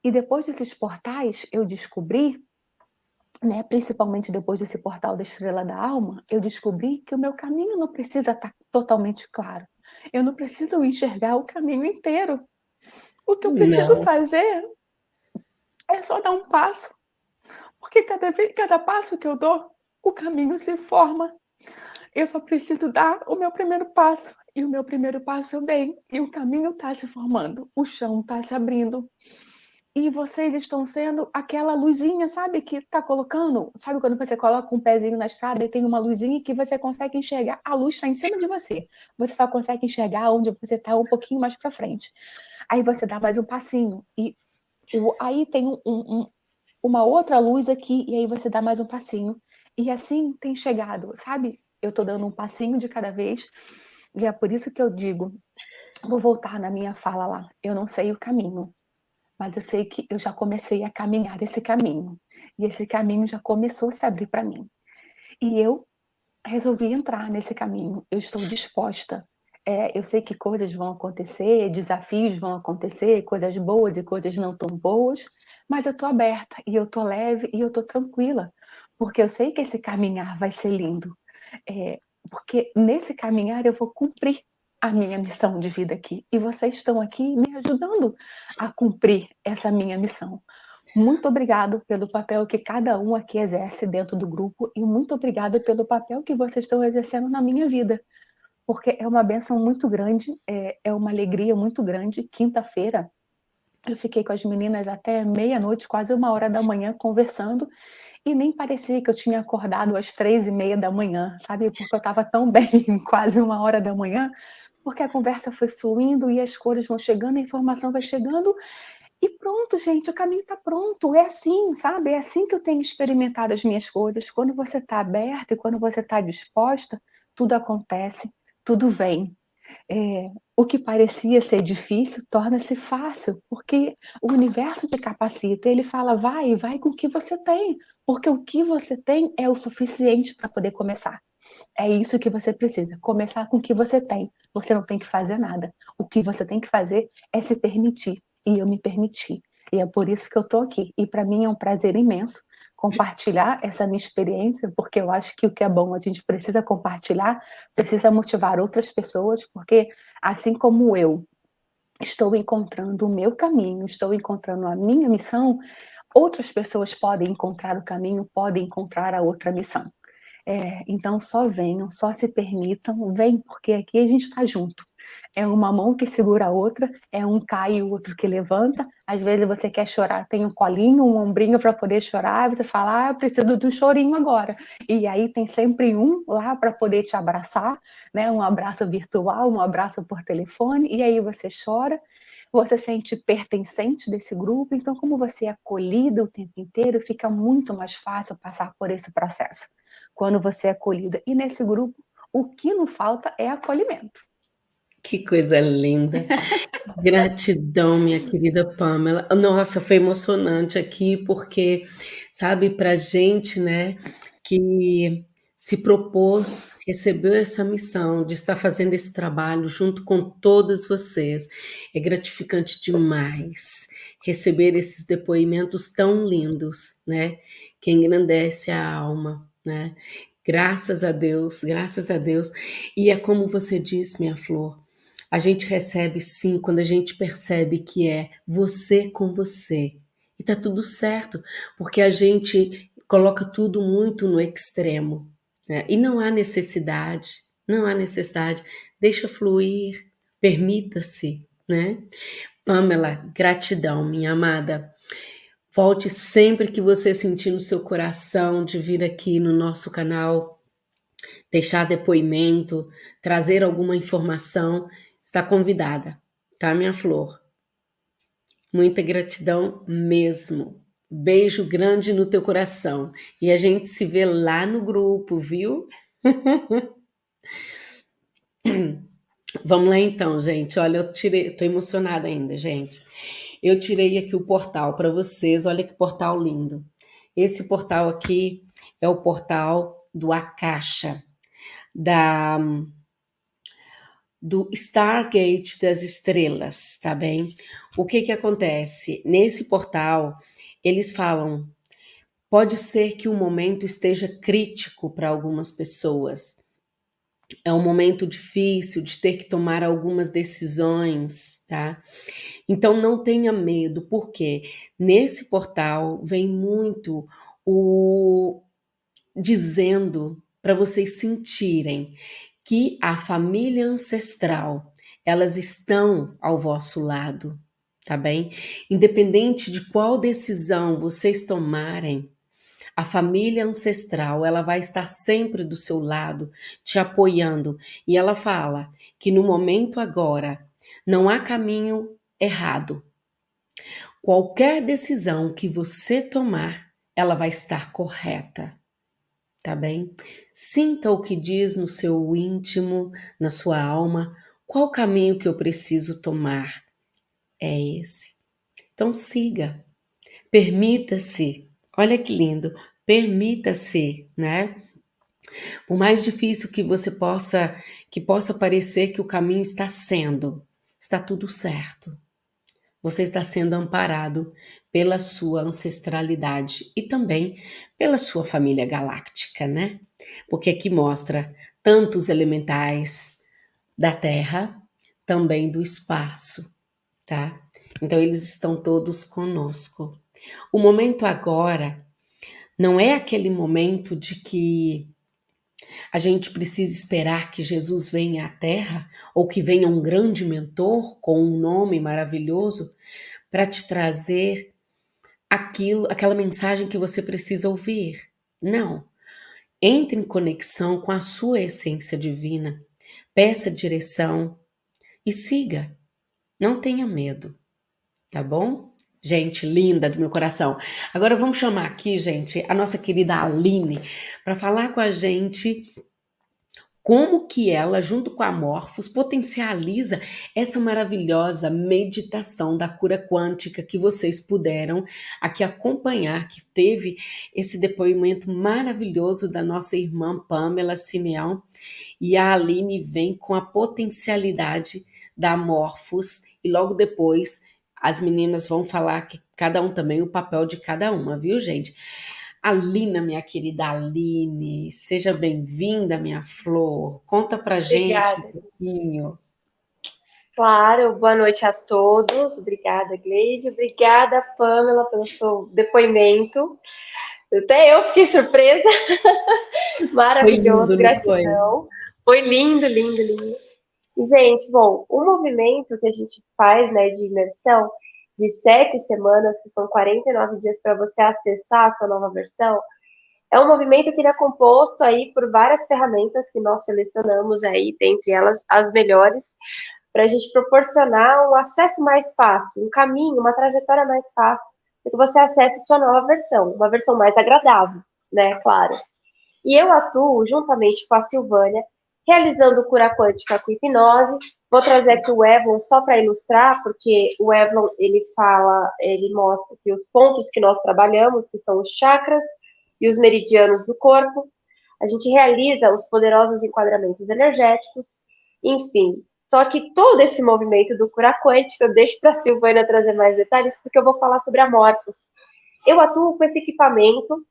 E depois desses portais, eu descobri né, principalmente depois desse portal da Estrela da Alma, eu descobri que o meu caminho não precisa estar totalmente claro. Eu não preciso enxergar o caminho inteiro. O que eu preciso não. fazer é só dar um passo. Porque cada, cada passo que eu dou, o caminho se forma. Eu só preciso dar o meu primeiro passo. E o meu primeiro passo eu dei. E o caminho está se formando. O chão está se abrindo e vocês estão sendo aquela luzinha, sabe, que tá colocando, sabe quando você coloca um pezinho na estrada e tem uma luzinha que você consegue enxergar, a luz está em cima de você, você só consegue enxergar onde você está um pouquinho mais para frente. Aí você dá mais um passinho, e aí tem um, um, uma outra luz aqui, e aí você dá mais um passinho, e assim tem chegado, sabe? Eu tô dando um passinho de cada vez, e é por isso que eu digo, vou voltar na minha fala lá, eu não sei o caminho, mas eu sei que eu já comecei a caminhar esse caminho, e esse caminho já começou a se abrir para mim. E eu resolvi entrar nesse caminho, eu estou disposta. É, eu sei que coisas vão acontecer, desafios vão acontecer, coisas boas e coisas não tão boas, mas eu estou aberta, e eu estou leve, e eu estou tranquila, porque eu sei que esse caminhar vai ser lindo. É, porque nesse caminhar eu vou cumprir a minha missão de vida aqui. E vocês estão aqui me ajudando a cumprir essa minha missão. Muito obrigado pelo papel que cada um aqui exerce dentro do grupo e muito obrigado pelo papel que vocês estão exercendo na minha vida. Porque é uma benção muito grande, é, é uma alegria muito grande. Quinta-feira, eu fiquei com as meninas até meia-noite, quase uma hora da manhã, conversando, e nem parecia que eu tinha acordado às três e meia da manhã, sabe? Porque eu estava tão bem, quase uma hora da manhã, porque a conversa foi fluindo e as cores vão chegando, a informação vai chegando, e pronto, gente, o caminho está pronto, é assim, sabe? É assim que eu tenho experimentado as minhas coisas. Quando você está aberta e quando você está disposta, tudo acontece, tudo vem. É, o que parecia ser difícil torna-se fácil, porque o universo te capacita, ele fala, vai, vai com o que você tem, porque o que você tem é o suficiente para poder começar. É isso que você precisa, começar com o que você tem. Você não tem que fazer nada. O que você tem que fazer é se permitir. E eu me permiti. E é por isso que eu estou aqui. E para mim é um prazer imenso compartilhar essa minha experiência, porque eu acho que o que é bom a gente precisa compartilhar, precisa motivar outras pessoas, porque assim como eu estou encontrando o meu caminho, estou encontrando a minha missão, outras pessoas podem encontrar o caminho, podem encontrar a outra missão. É, então só venham, só se permitam, vem, porque aqui a gente está junto. É uma mão que segura a outra, é um cai e o outro que levanta. Às vezes você quer chorar, tem um colinho, um ombrinho para poder chorar, você fala, ah, eu preciso do chorinho agora. E aí tem sempre um lá para poder te abraçar, né? um abraço virtual, um abraço por telefone, e aí você chora, você sente pertencente desse grupo, então como você é acolhida o tempo inteiro, fica muito mais fácil passar por esse processo quando você é acolhida. E nesse grupo, o que não falta é acolhimento. Que coisa linda. Gratidão, minha querida Pamela. Nossa, foi emocionante aqui, porque, sabe, para gente, né, que se propôs, recebeu essa missão de estar fazendo esse trabalho junto com todas vocês. É gratificante demais receber esses depoimentos tão lindos, né, que engrandece a alma né? Graças a Deus, graças a Deus. E é como você diz, minha flor, a gente recebe sim quando a gente percebe que é você com você. E tá tudo certo, porque a gente coloca tudo muito no extremo. Né? E não há necessidade, não há necessidade. Deixa fluir, permita-se, né? Pamela, gratidão, minha amada. Volte sempre que você sentir no seu coração de vir aqui no nosso canal, deixar depoimento, trazer alguma informação, está convidada, tá, minha flor? Muita gratidão mesmo. Beijo grande no teu coração. E a gente se vê lá no grupo, viu? Vamos lá então, gente. Olha, eu tirei, tô emocionada ainda, gente. Eu tirei aqui o portal para vocês. Olha que portal lindo. Esse portal aqui é o portal do Akasha, da do Stargate das estrelas, tá bem? O que que acontece? Nesse portal, eles falam, pode ser que o momento esteja crítico para algumas pessoas. É um momento difícil de ter que tomar algumas decisões, tá? Então não tenha medo, porque nesse portal vem muito o dizendo para vocês sentirem que a família ancestral, elas estão ao vosso lado, tá bem? Independente de qual decisão vocês tomarem, a família ancestral, ela vai estar sempre do seu lado, te apoiando. E ela fala que no momento agora não há caminho errado. Qualquer decisão que você tomar, ela vai estar correta. Tá bem? Sinta o que diz no seu íntimo, na sua alma, qual caminho que eu preciso tomar. É esse. Então siga. Permita-se. Olha que lindo. Permita-se, né? Por mais difícil que você possa, que possa parecer que o caminho está sendo, está tudo certo. Você está sendo amparado pela sua ancestralidade e também pela sua família galáctica, né? Porque aqui mostra tantos elementais da Terra, também do espaço, tá? Então eles estão todos conosco. O momento agora não é aquele momento de que a gente precisa esperar que Jesus venha à Terra ou que venha um grande mentor com um nome maravilhoso para te trazer aquilo, aquela mensagem que você precisa ouvir. Não. Entre em conexão com a sua essência divina, peça direção e siga. Não tenha medo, tá bom? Gente linda do meu coração. Agora vamos chamar aqui, gente, a nossa querida Aline para falar com a gente como que ela, junto com a Morphos, potencializa essa maravilhosa meditação da cura quântica que vocês puderam aqui acompanhar, que teve esse depoimento maravilhoso da nossa irmã Pamela Simeão. E a Aline vem com a potencialidade da Morphos e logo depois as meninas vão falar que cada um também o papel de cada uma, viu, gente? Alina, minha querida Aline, seja bem-vinda, minha flor. Conta pra Obrigada. gente um pouquinho. Claro, boa noite a todos. Obrigada, Gleide. Obrigada, Pamela, pelo seu depoimento. Até eu fiquei surpresa. Maravilhoso, lindo, gratidão. Foi? foi lindo, lindo, lindo. Gente, bom, o movimento que a gente faz, né, de imersão, de sete semanas, que são 49 dias para você acessar a sua nova versão, é um movimento que ele é composto aí por várias ferramentas que nós selecionamos aí, dentre elas as melhores, para a gente proporcionar um acesso mais fácil, um caminho, uma trajetória mais fácil, para que você acesse sua nova versão, uma versão mais agradável, né, claro. E eu atuo juntamente com a Silvânia realizando cura quântica com hipnose. Vou trazer aqui o Evelyn só para ilustrar, porque o Evelyn ele fala, ele mostra que os pontos que nós trabalhamos, que são os chakras e os meridianos do corpo, a gente realiza os poderosos enquadramentos energéticos, enfim. Só que todo esse movimento do cura quântica, eu deixo para a Silvana trazer mais detalhes, porque eu vou falar sobre a Morpus. Eu atuo com esse equipamento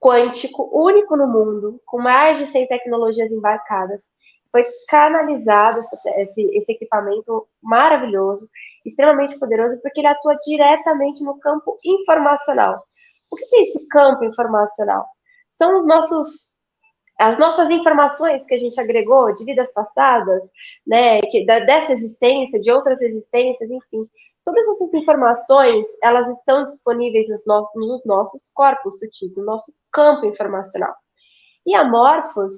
quântico único no mundo, com mais de 100 tecnologias embarcadas, foi canalizado esse, esse, equipamento maravilhoso, extremamente poderoso, porque ele atua diretamente no campo informacional. O que é esse campo informacional? São os nossos as nossas informações que a gente agregou de vidas passadas, né, que, da, dessa existência, de outras existências, enfim, Todas essas informações, elas estão disponíveis nos nossos, nos nossos corpos sutis, no nosso campo informacional. E a Morphos,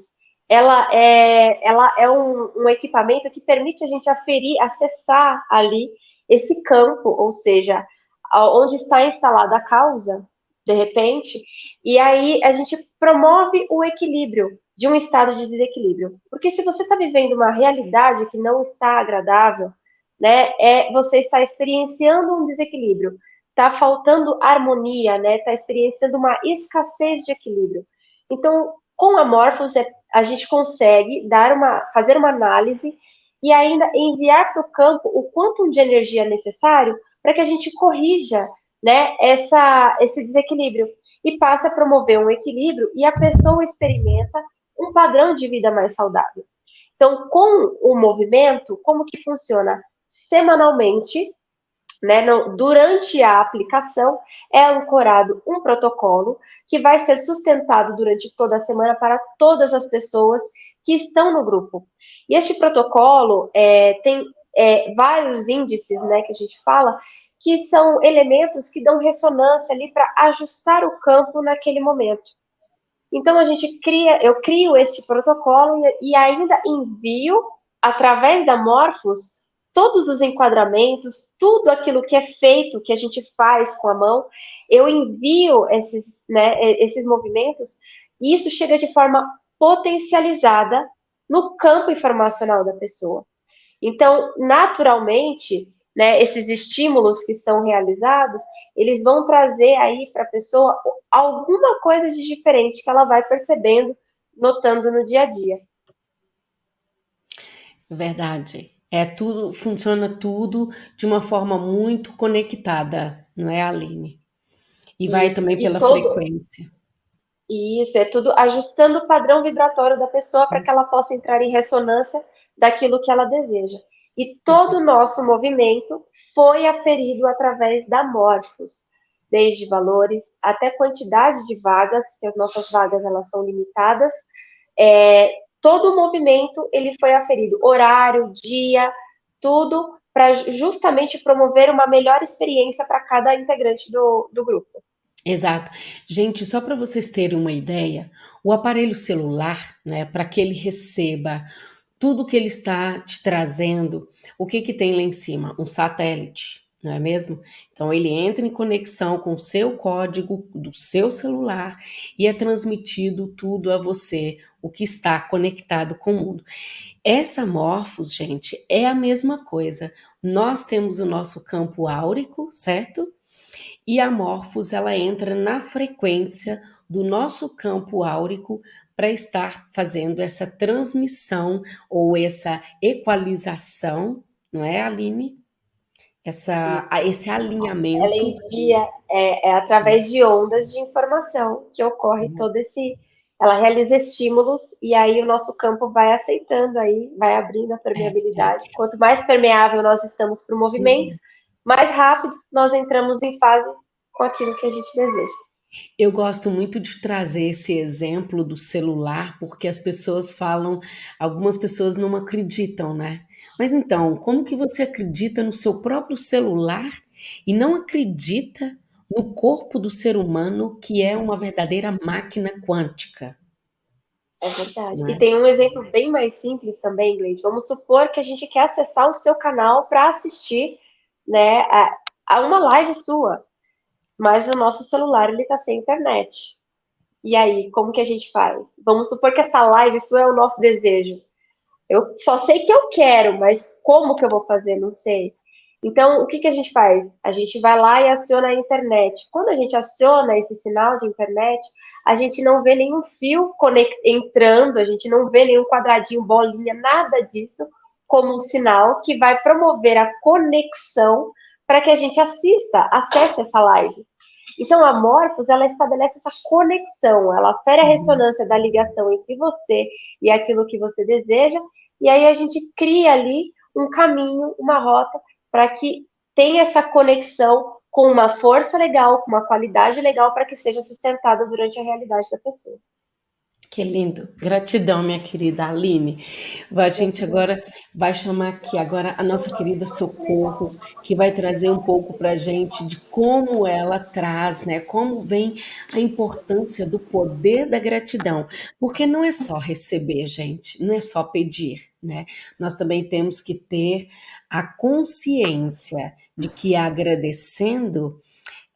ela é, ela é um, um equipamento que permite a gente aferir, acessar ali esse campo, ou seja, onde está instalada a causa, de repente, e aí a gente promove o equilíbrio de um estado de desequilíbrio. Porque se você está vivendo uma realidade que não está agradável, né, é você está experienciando um desequilíbrio, está faltando harmonia, né, está experienciando uma escassez de equilíbrio. Então, com a Morphos, é, a gente consegue dar uma, fazer uma análise e ainda enviar para o campo o quanto de energia necessário para que a gente corrija né, essa, esse desequilíbrio e passe a promover um equilíbrio e a pessoa experimenta um padrão de vida mais saudável. Então, com o movimento, como que funciona? Semanalmente, né, no, durante a aplicação, é ancorado um protocolo que vai ser sustentado durante toda a semana para todas as pessoas que estão no grupo. E este protocolo é, tem é, vários índices, né, que a gente fala, que são elementos que dão ressonância ali para ajustar o campo naquele momento. Então a gente cria, eu crio esse protocolo e, e ainda envio através da Morphos todos os enquadramentos, tudo aquilo que é feito, que a gente faz com a mão, eu envio esses, né, esses movimentos e isso chega de forma potencializada no campo informacional da pessoa. Então, naturalmente, né, esses estímulos que são realizados, eles vão trazer aí para a pessoa alguma coisa de diferente que ela vai percebendo, notando no dia a dia. Verdade. É tudo, funciona tudo de uma forma muito conectada, não é, Aline? E vai Isso, também pela todo... frequência. Isso, é tudo ajustando o padrão vibratório da pessoa para que ela possa entrar em ressonância daquilo que ela deseja. E todo o nosso movimento foi aferido através da Morphos, desde valores até quantidade de vagas, que as nossas vagas elas são limitadas. É, todo o movimento ele foi aferido, horário, dia, tudo para justamente promover uma melhor experiência para cada integrante do, do grupo. Exato. Gente, só para vocês terem uma ideia, o aparelho celular, né, para que ele receba tudo que ele está te trazendo, o que que tem lá em cima? Um satélite, não é mesmo? Então ele entra em conexão com o seu código do seu celular e é transmitido tudo a você, o que está conectado com o mundo. Essa Morphos, gente, é a mesma coisa. Nós temos o nosso campo áurico, certo? e a Morphos ela entra na frequência do nosso campo áurico para estar fazendo essa transmissão ou essa equalização, não é, Aline? Essa, esse alinhamento. Ela envia, é, é, através de ondas de informação que ocorre uhum. todo esse. Ela realiza estímulos e aí o nosso campo vai aceitando aí, vai abrindo a permeabilidade. É, é. Quanto mais permeável nós estamos para o movimento, uhum mais rápido nós entramos em fase com aquilo que a gente deseja. Eu gosto muito de trazer esse exemplo do celular, porque as pessoas falam, algumas pessoas não acreditam, né? Mas então, como que você acredita no seu próprio celular e não acredita no corpo do ser humano, que é uma verdadeira máquina quântica? É verdade. É? E tem um exemplo bem mais simples também, Gleide. Vamos supor que a gente quer acessar o seu canal para assistir né, a, a uma live sua, mas o nosso celular ele está sem internet. E aí, como que a gente faz? Vamos supor que essa live sua é o nosso desejo. Eu só sei que eu quero, mas como que eu vou fazer? Não sei. Então, o que, que a gente faz? A gente vai lá e aciona a internet. Quando a gente aciona esse sinal de internet, a gente não vê nenhum fio entrando, a gente não vê nenhum quadradinho, bolinha, nada disso como um sinal que vai promover a conexão para que a gente assista, acesse essa live. Então, a Morphos, ela estabelece essa conexão, ela fere a uhum. ressonância da ligação entre você e aquilo que você deseja, e aí a gente cria ali um caminho, uma rota, para que tenha essa conexão com uma força legal, com uma qualidade legal, para que seja sustentada durante a realidade da pessoa. Que lindo. Gratidão, minha querida Aline. A gente agora vai chamar aqui agora a nossa querida Socorro, que vai trazer um pouco para a gente de como ela traz, né? Como vem a importância do poder da gratidão. Porque não é só receber, gente, não é só pedir, né? Nós também temos que ter a consciência de que agradecendo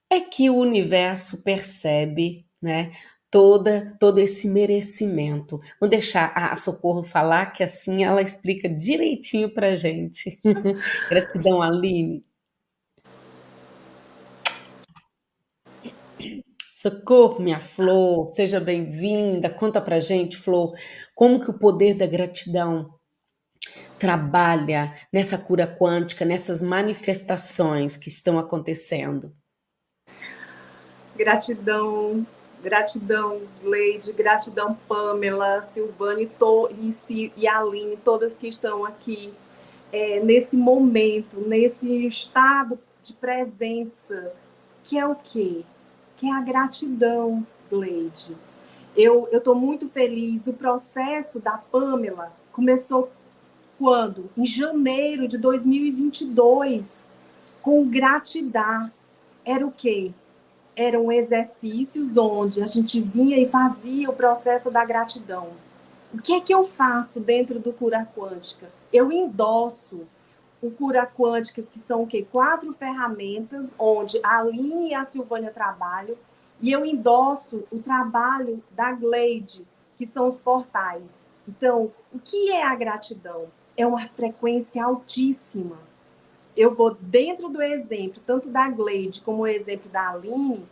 é que o universo percebe, né? Toda todo esse merecimento. Vou deixar a Socorro falar, que assim ela explica direitinho para gente. Gratidão, Aline. Socorro, minha Flor, seja bem-vinda. Conta pra gente, Flor, como que o poder da gratidão trabalha nessa cura quântica, nessas manifestações que estão acontecendo. Gratidão, Gratidão, Leide, gratidão, Pamela, Silvane to, e, e Aline, todas que estão aqui é, nesse momento, nesse estado de presença, que é o quê? Que é a gratidão, Leide. Eu estou muito feliz. O processo da Pamela começou quando? Em janeiro de 2022, com gratidão. Era o quê? Eram exercícios onde a gente vinha e fazia o processo da gratidão. O que é que eu faço dentro do Cura Quântica? Eu endosso o Cura Quântica, que são o quê? Quatro ferramentas, onde a Aline e a Silvânia trabalham, e eu endosso o trabalho da Glade, que são os portais. Então, o que é a gratidão? É uma frequência altíssima eu vou dentro do exemplo, tanto da Glade como o exemplo da Aline,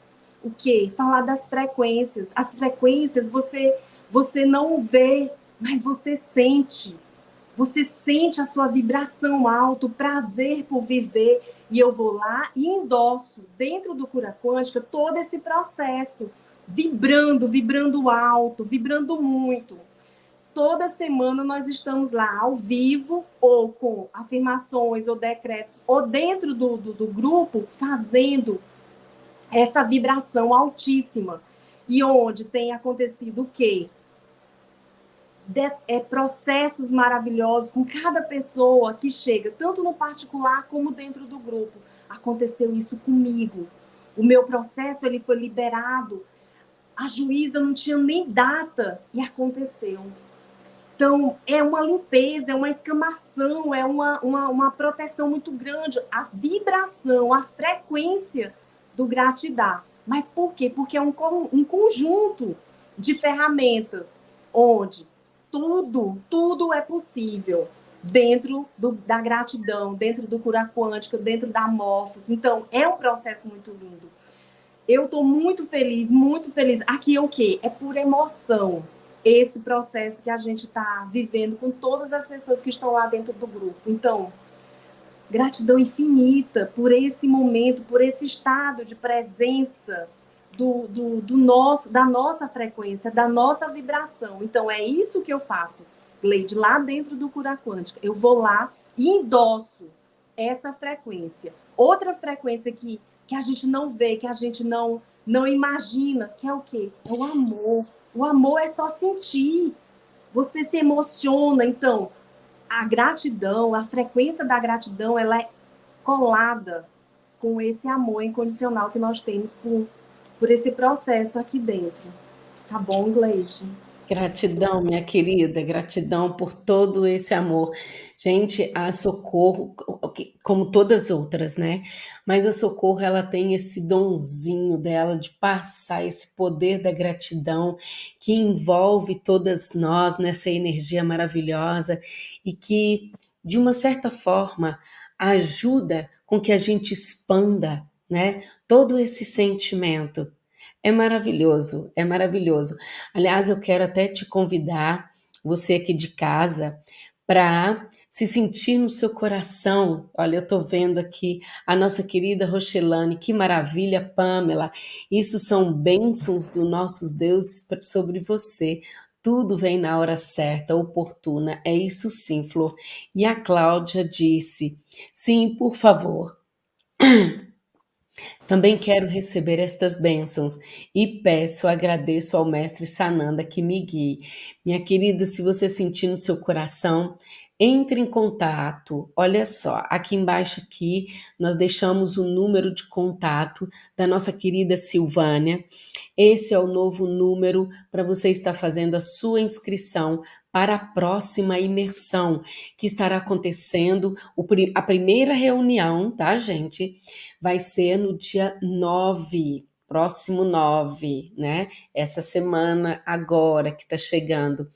o quê? Falar das frequências. As frequências você, você não vê, mas você sente. Você sente a sua vibração alta, o prazer por viver. E eu vou lá e endosso dentro do Cura Quântica todo esse processo, vibrando, vibrando alto, vibrando muito toda semana nós estamos lá ao vivo, ou com afirmações ou decretos, ou dentro do, do, do grupo, fazendo essa vibração altíssima. E onde tem acontecido o quê? De, é, processos maravilhosos com cada pessoa que chega, tanto no particular como dentro do grupo. Aconteceu isso comigo. O meu processo ele foi liberado. A juíza não tinha nem data e aconteceu. Então, é uma limpeza, é uma escamação, é uma, uma, uma proteção muito grande. A vibração, a frequência do gratidão. Mas por quê? Porque é um, um conjunto de ferramentas onde tudo, tudo é possível dentro do, da gratidão, dentro do cura quântica, dentro da morfos. Então, é um processo muito lindo. Eu estou muito feliz, muito feliz. Aqui é o quê? É por emoção esse processo que a gente está vivendo com todas as pessoas que estão lá dentro do grupo. Então, gratidão infinita por esse momento, por esse estado de presença do, do, do, nosso, da nossa frequência, da nossa vibração. Então, é isso que eu faço, Gleide, lá dentro do Cura Quântica. Eu vou lá e endosso essa frequência. Outra frequência que, que a gente não vê, que a gente não, não imagina, que é o quê? É o amor o amor é só sentir. Você se emociona. Então, a gratidão, a frequência da gratidão, ela é colada com esse amor incondicional que nós temos por, por esse processo aqui dentro. Tá bom, Gleide? Gratidão, minha querida, gratidão por todo esse amor. Gente, a Socorro, como todas as outras, né? Mas a Socorro, ela tem esse donzinho dela de passar esse poder da gratidão que envolve todas nós nessa energia maravilhosa e que, de uma certa forma, ajuda com que a gente expanda, né? Todo esse sentimento é maravilhoso, é maravilhoso. Aliás, eu quero até te convidar, você aqui de casa, para se sentir no seu coração. Olha, eu estou vendo aqui a nossa querida Rochelane, que maravilha, Pamela. Isso são bênçãos dos nossos deuses sobre você. Tudo vem na hora certa, oportuna. É isso sim, Flor. E a Cláudia disse: sim, por favor. Também quero receber estas bênçãos e peço, agradeço ao mestre Sananda que me guie. Minha querida, se você sentir no seu coração, entre em contato. Olha só, aqui embaixo aqui nós deixamos o número de contato da nossa querida Silvânia. Esse é o novo número para você estar fazendo a sua inscrição para a próxima imersão, que estará acontecendo, a primeira reunião, tá, gente? Vai ser no dia 9, próximo 9, né? Essa semana agora que está chegando.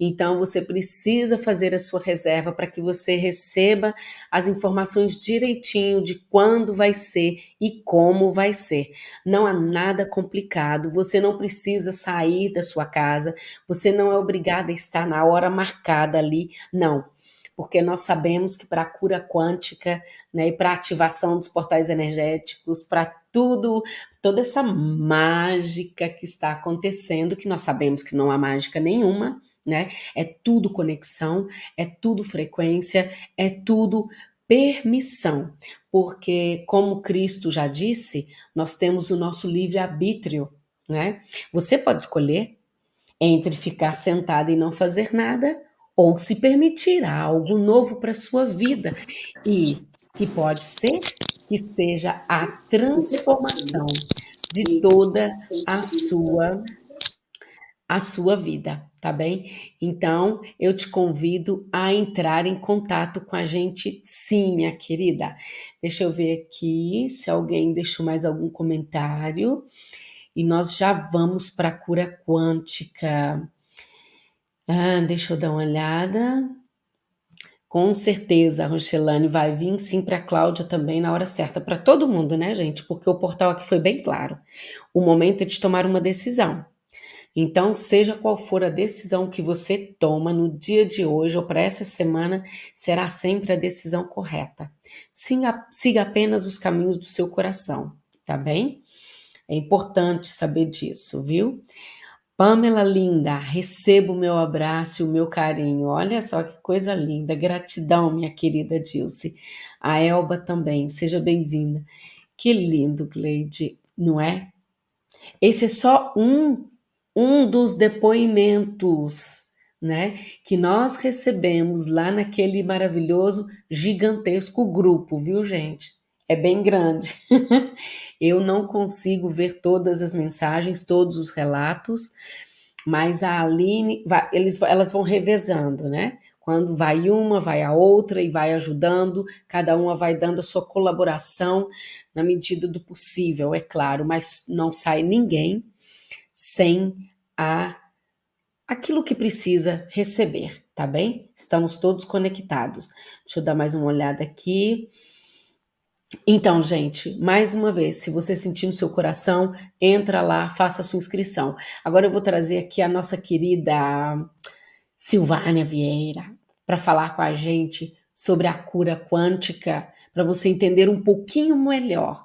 Então, você precisa fazer a sua reserva para que você receba as informações direitinho de quando vai ser e como vai ser. Não há nada complicado, você não precisa sair da sua casa, você não é obrigada a estar na hora marcada ali, não porque nós sabemos que para a cura quântica né, e para a ativação dos portais energéticos, para tudo, toda essa mágica que está acontecendo, que nós sabemos que não há mágica nenhuma, né? É tudo conexão, é tudo frequência, é tudo permissão, porque como Cristo já disse, nós temos o nosso livre arbítrio, né? Você pode escolher entre ficar sentado e não fazer nada ou se permitir algo novo para sua vida e que pode ser que seja a transformação de toda a sua a sua vida, tá bem? Então, eu te convido a entrar em contato com a gente, sim, minha querida. Deixa eu ver aqui se alguém deixou mais algum comentário. E nós já vamos para a cura quântica. Ah, deixa eu dar uma olhada. Com certeza, a Rochelane vai vir sim para a Cláudia também na hora certa, para todo mundo, né, gente? Porque o portal aqui foi bem claro. O momento é de tomar uma decisão. Então, seja qual for a decisão que você toma no dia de hoje ou para essa semana, será sempre a decisão correta. Siga, siga apenas os caminhos do seu coração, tá bem? É importante saber disso, viu? Pamela linda, receba o meu abraço e o meu carinho. Olha só que coisa linda. Gratidão, minha querida Dilce. A Elba também, seja bem-vinda. Que lindo, Gleide, não é? Esse é só um, um dos depoimentos, né, que nós recebemos lá naquele maravilhoso, gigantesco grupo, viu, gente? É bem grande. Eu não consigo ver todas as mensagens, todos os relatos, mas a Aline, vai, eles, elas vão revezando, né? Quando vai uma, vai a outra e vai ajudando, cada uma vai dando a sua colaboração na medida do possível, é claro, mas não sai ninguém sem a aquilo que precisa receber, tá bem? Estamos todos conectados. Deixa eu dar mais uma olhada aqui. Então, gente, mais uma vez, se você sentir no seu coração, entra lá, faça a sua inscrição. Agora eu vou trazer aqui a nossa querida Silvânia Vieira para falar com a gente sobre a cura quântica, para você entender um pouquinho melhor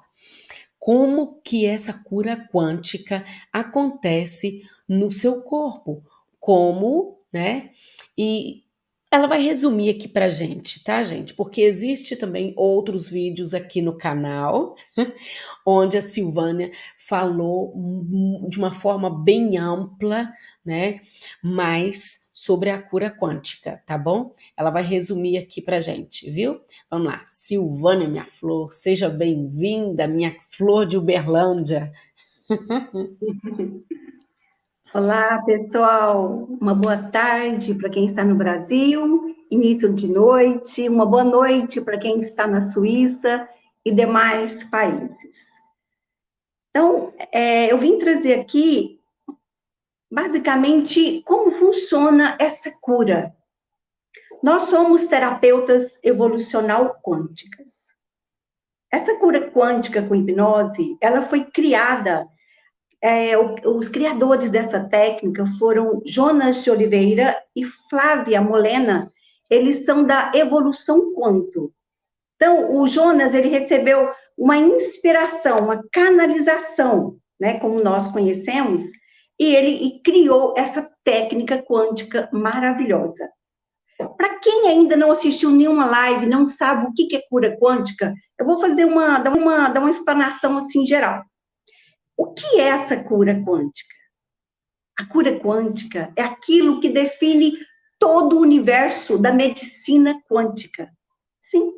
como que essa cura quântica acontece no seu corpo, como, né? E ela vai resumir aqui pra gente, tá, gente? Porque existe também outros vídeos aqui no canal, onde a Silvânia falou de uma forma bem ampla, né? Mais sobre a cura quântica, tá bom? Ela vai resumir aqui pra gente, viu? Vamos lá. Silvânia, minha flor, seja bem-vinda, minha flor de Uberlândia. Olá, pessoal. Uma boa tarde para quem está no Brasil, início de noite, uma boa noite para quem está na Suíça e demais países. Então, é, eu vim trazer aqui, basicamente, como funciona essa cura. Nós somos terapeutas evolucional quânticas. Essa cura quântica com hipnose, ela foi criada é, os criadores dessa técnica foram Jonas de Oliveira e Flávia Molena, eles são da evolução quanto. Então, o Jonas, ele recebeu uma inspiração, uma canalização, né, como nós conhecemos, e ele e criou essa técnica quântica maravilhosa. para quem ainda não assistiu nenhuma live, não sabe o que é cura quântica, eu vou fazer uma, dar uma, dar uma explanação assim geral. O que é essa cura quântica? A cura quântica é aquilo que define todo o universo da medicina quântica. Sim.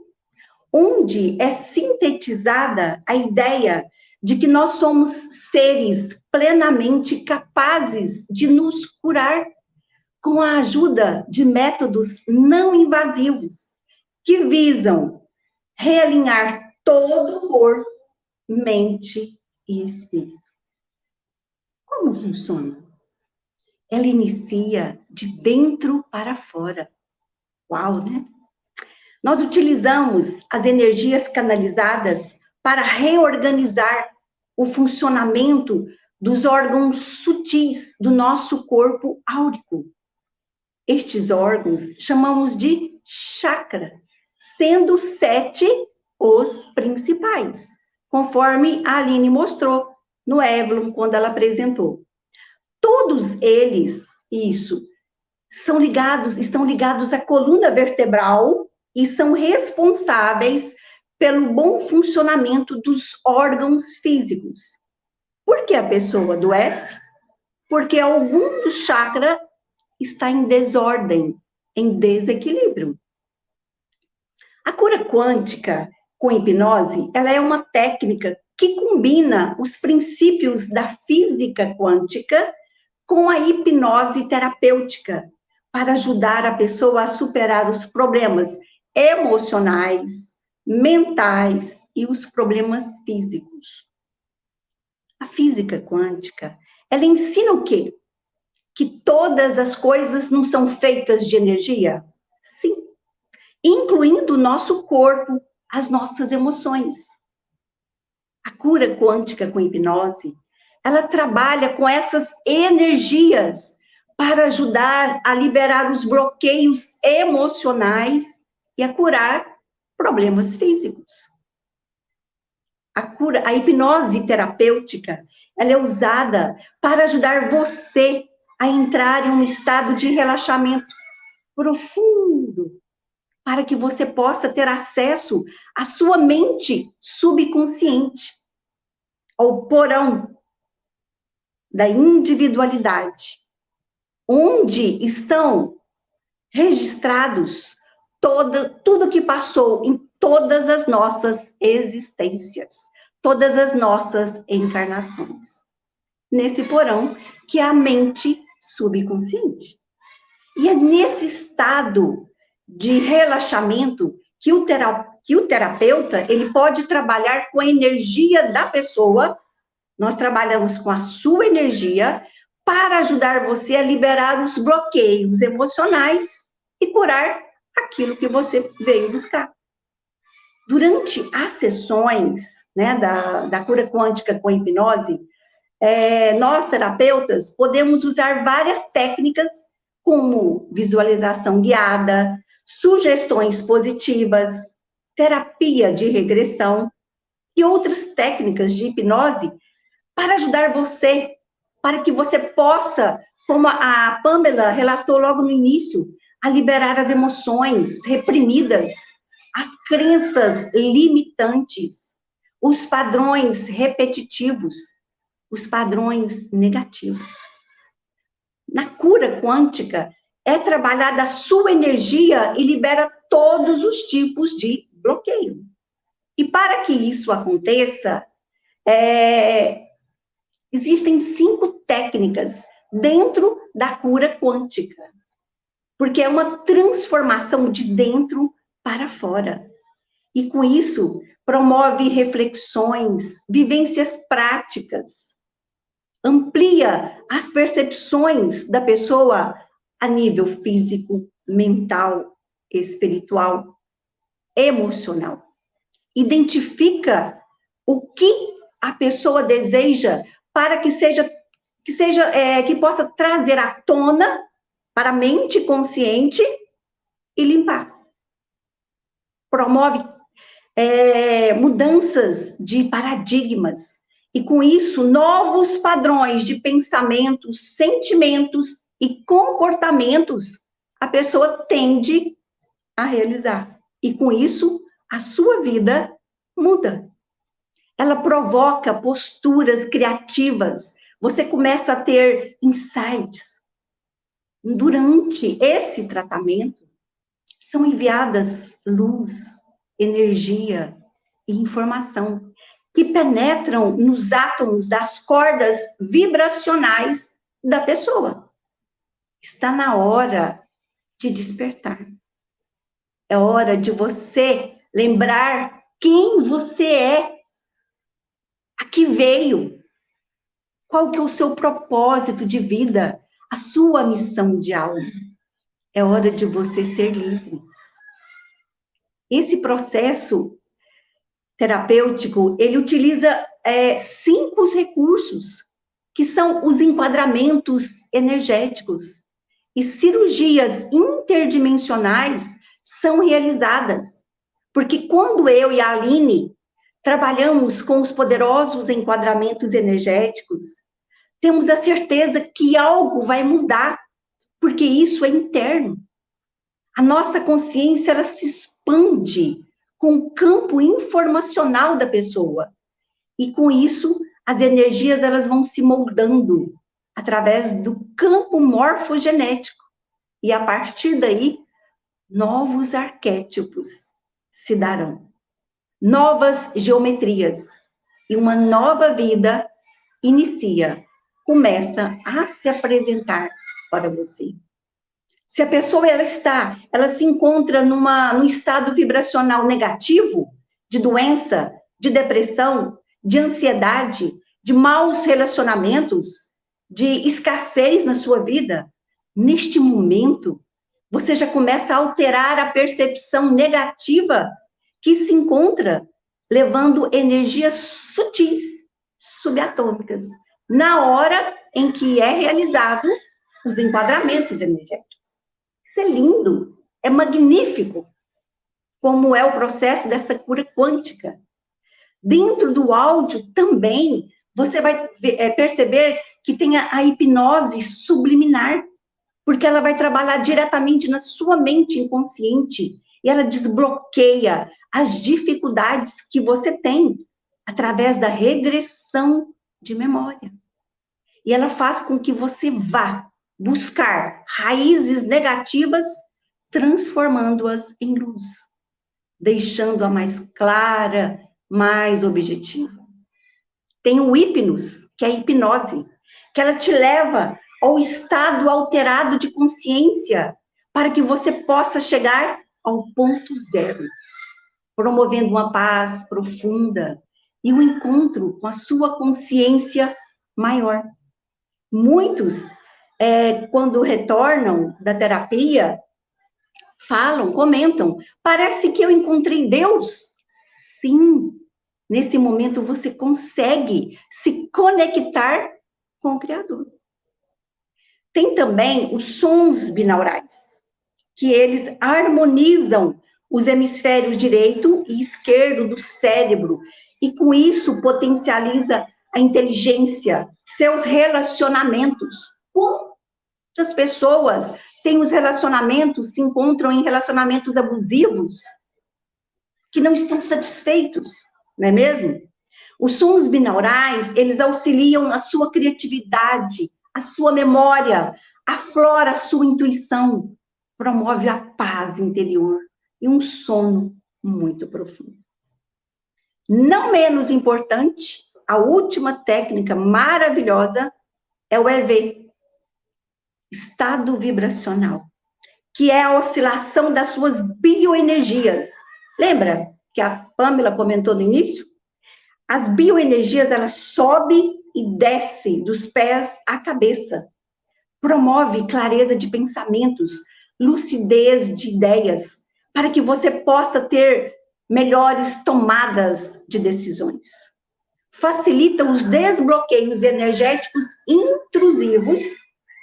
Onde é sintetizada a ideia de que nós somos seres plenamente capazes de nos curar com a ajuda de métodos não invasivos que visam realinhar todo o corpo, mente e espírito. Como funciona? Ela inicia de dentro para fora. Uau, né? Nós utilizamos as energias canalizadas para reorganizar o funcionamento dos órgãos sutis do nosso corpo áurico. Estes órgãos chamamos de chakra, sendo sete os principais, conforme a Aline mostrou no Evelyn, quando ela apresentou. Todos eles, isso, são ligados, estão ligados à coluna vertebral e são responsáveis pelo bom funcionamento dos órgãos físicos. Por que a pessoa adoece? Porque algum chakra está em desordem, em desequilíbrio. A cura quântica com hipnose, ela é uma técnica que combina os princípios da física quântica com a hipnose terapêutica para ajudar a pessoa a superar os problemas emocionais, mentais e os problemas físicos. A física quântica, ela ensina o quê? que todas as coisas não são feitas de energia? Sim. Incluindo o nosso corpo, as nossas emoções. A cura quântica com hipnose, ela trabalha com essas energias para ajudar a liberar os bloqueios emocionais e a curar problemas físicos. A cura, a hipnose terapêutica, ela é usada para ajudar você a entrar em um estado de relaxamento profundo, para que você possa ter acesso à sua mente subconsciente, ao porão da individualidade, onde estão registrados toda, tudo que passou em todas as nossas existências, todas as nossas encarnações. Nesse porão que é a mente subconsciente. E é nesse estado de relaxamento que o, que o terapeuta ele pode trabalhar com a energia da pessoa. Nós trabalhamos com a sua energia para ajudar você a liberar os bloqueios emocionais e curar aquilo que você veio buscar. Durante as sessões né, da, da cura quântica com hipnose, é, nós, terapeutas, podemos usar várias técnicas, como visualização guiada, sugestões positivas, terapia de regressão e outras técnicas de hipnose para ajudar você, para que você possa, como a Pamela relatou logo no início, a liberar as emoções reprimidas, as crenças limitantes, os padrões repetitivos os padrões negativos. Na cura quântica, é trabalhada a sua energia e libera todos os tipos de bloqueio. E para que isso aconteça, é, existem cinco técnicas dentro da cura quântica, porque é uma transformação de dentro para fora. E com isso, promove reflexões, vivências práticas, amplia as percepções da pessoa a nível físico, mental, espiritual, emocional. Identifica o que a pessoa deseja para que seja que seja é, que possa trazer à tona para a mente consciente e limpar. Promove é, mudanças de paradigmas e com isso novos padrões de pensamentos, sentimentos e comportamentos a pessoa tende a realizar. E com isso, a sua vida muda. Ela provoca posturas criativas. Você começa a ter insights. Durante esse tratamento, são enviadas luz, energia e informação que penetram nos átomos das cordas vibracionais da pessoa. Está na hora de despertar. É hora de você lembrar quem você é, a que veio, qual que é o seu propósito de vida, a sua missão de alma. É hora de você ser livre. Esse processo terapêutico, ele utiliza é, cinco recursos, que são os enquadramentos energéticos. E cirurgias interdimensionais são realizadas. Porque quando eu e a Aline trabalhamos com os poderosos enquadramentos energéticos, temos a certeza que algo vai mudar, porque isso é interno. A nossa consciência ela se expande com o campo informacional da pessoa. E com isso, as energias elas vão se moldando através do campo morfogenético. E a partir daí, novos arquétipos se darão. Novas geometrias. E uma nova vida inicia, começa a se apresentar para você. Se a pessoa ela está, ela se encontra numa, num estado vibracional negativo, de doença, de depressão, de ansiedade, de maus relacionamentos, de escassez na sua vida, neste momento, você já começa a alterar a percepção negativa que se encontra levando energias sutis, subatômicas, na hora em que é realizado os enquadramentos energéticos. Isso é lindo, é magnífico, como é o processo dessa cura quântica. Dentro do áudio também, você vai é, perceber que tem a, a hipnose subliminar, porque ela vai trabalhar diretamente na sua mente inconsciente e ela desbloqueia as dificuldades que você tem através da regressão de memória. E ela faz com que você vá buscar raízes negativas, transformando-as em luz, deixando-a mais clara, mais objetiva. Tem o hipnos, que é a hipnose, que ela te leva ao estado alterado de consciência, para que você possa chegar ao ponto zero, promovendo uma paz profunda e um encontro com a sua consciência maior. Muitos é, quando retornam da terapia, falam, comentam, parece que eu encontrei Deus. Sim, nesse momento você consegue se conectar com o Criador. Tem também os sons binaurais, que eles harmonizam os hemisférios direito e esquerdo do cérebro, e com isso potencializa a inteligência, seus relacionamentos, Quantas pessoas têm os relacionamentos, se encontram em relacionamentos abusivos, que não estão satisfeitos, não é mesmo? Os sons binaurais, eles auxiliam a sua criatividade, a sua memória, aflora a sua intuição, promove a paz interior e um sono muito profundo. Não menos importante, a última técnica maravilhosa é o EV, estado vibracional, que é a oscilação das suas bioenergias. Lembra que a Pamela comentou no início? As bioenergias, elas sobem e descem dos pés à cabeça. Promove clareza de pensamentos, lucidez de ideias, para que você possa ter melhores tomadas de decisões. Facilita os desbloqueios energéticos intrusivos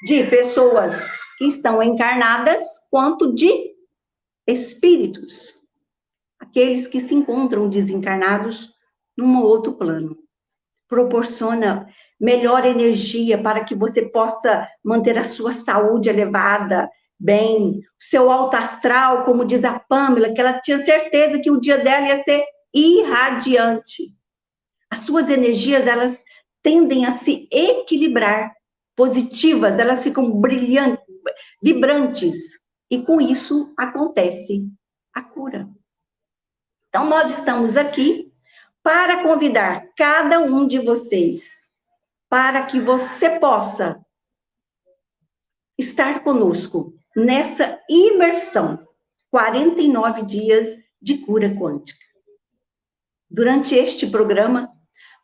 de pessoas que estão encarnadas, quanto de espíritos, aqueles que se encontram desencarnados num outro plano. Proporciona melhor energia para que você possa manter a sua saúde elevada, bem, seu alto astral, como diz a Pamela, que ela tinha certeza que o dia dela ia ser irradiante. As suas energias, elas tendem a se equilibrar, positivas, elas ficam brilhantes, vibrantes, e com isso acontece a cura. Então, nós estamos aqui para convidar cada um de vocês para que você possa estar conosco nessa imersão 49 dias de cura quântica. Durante este programa,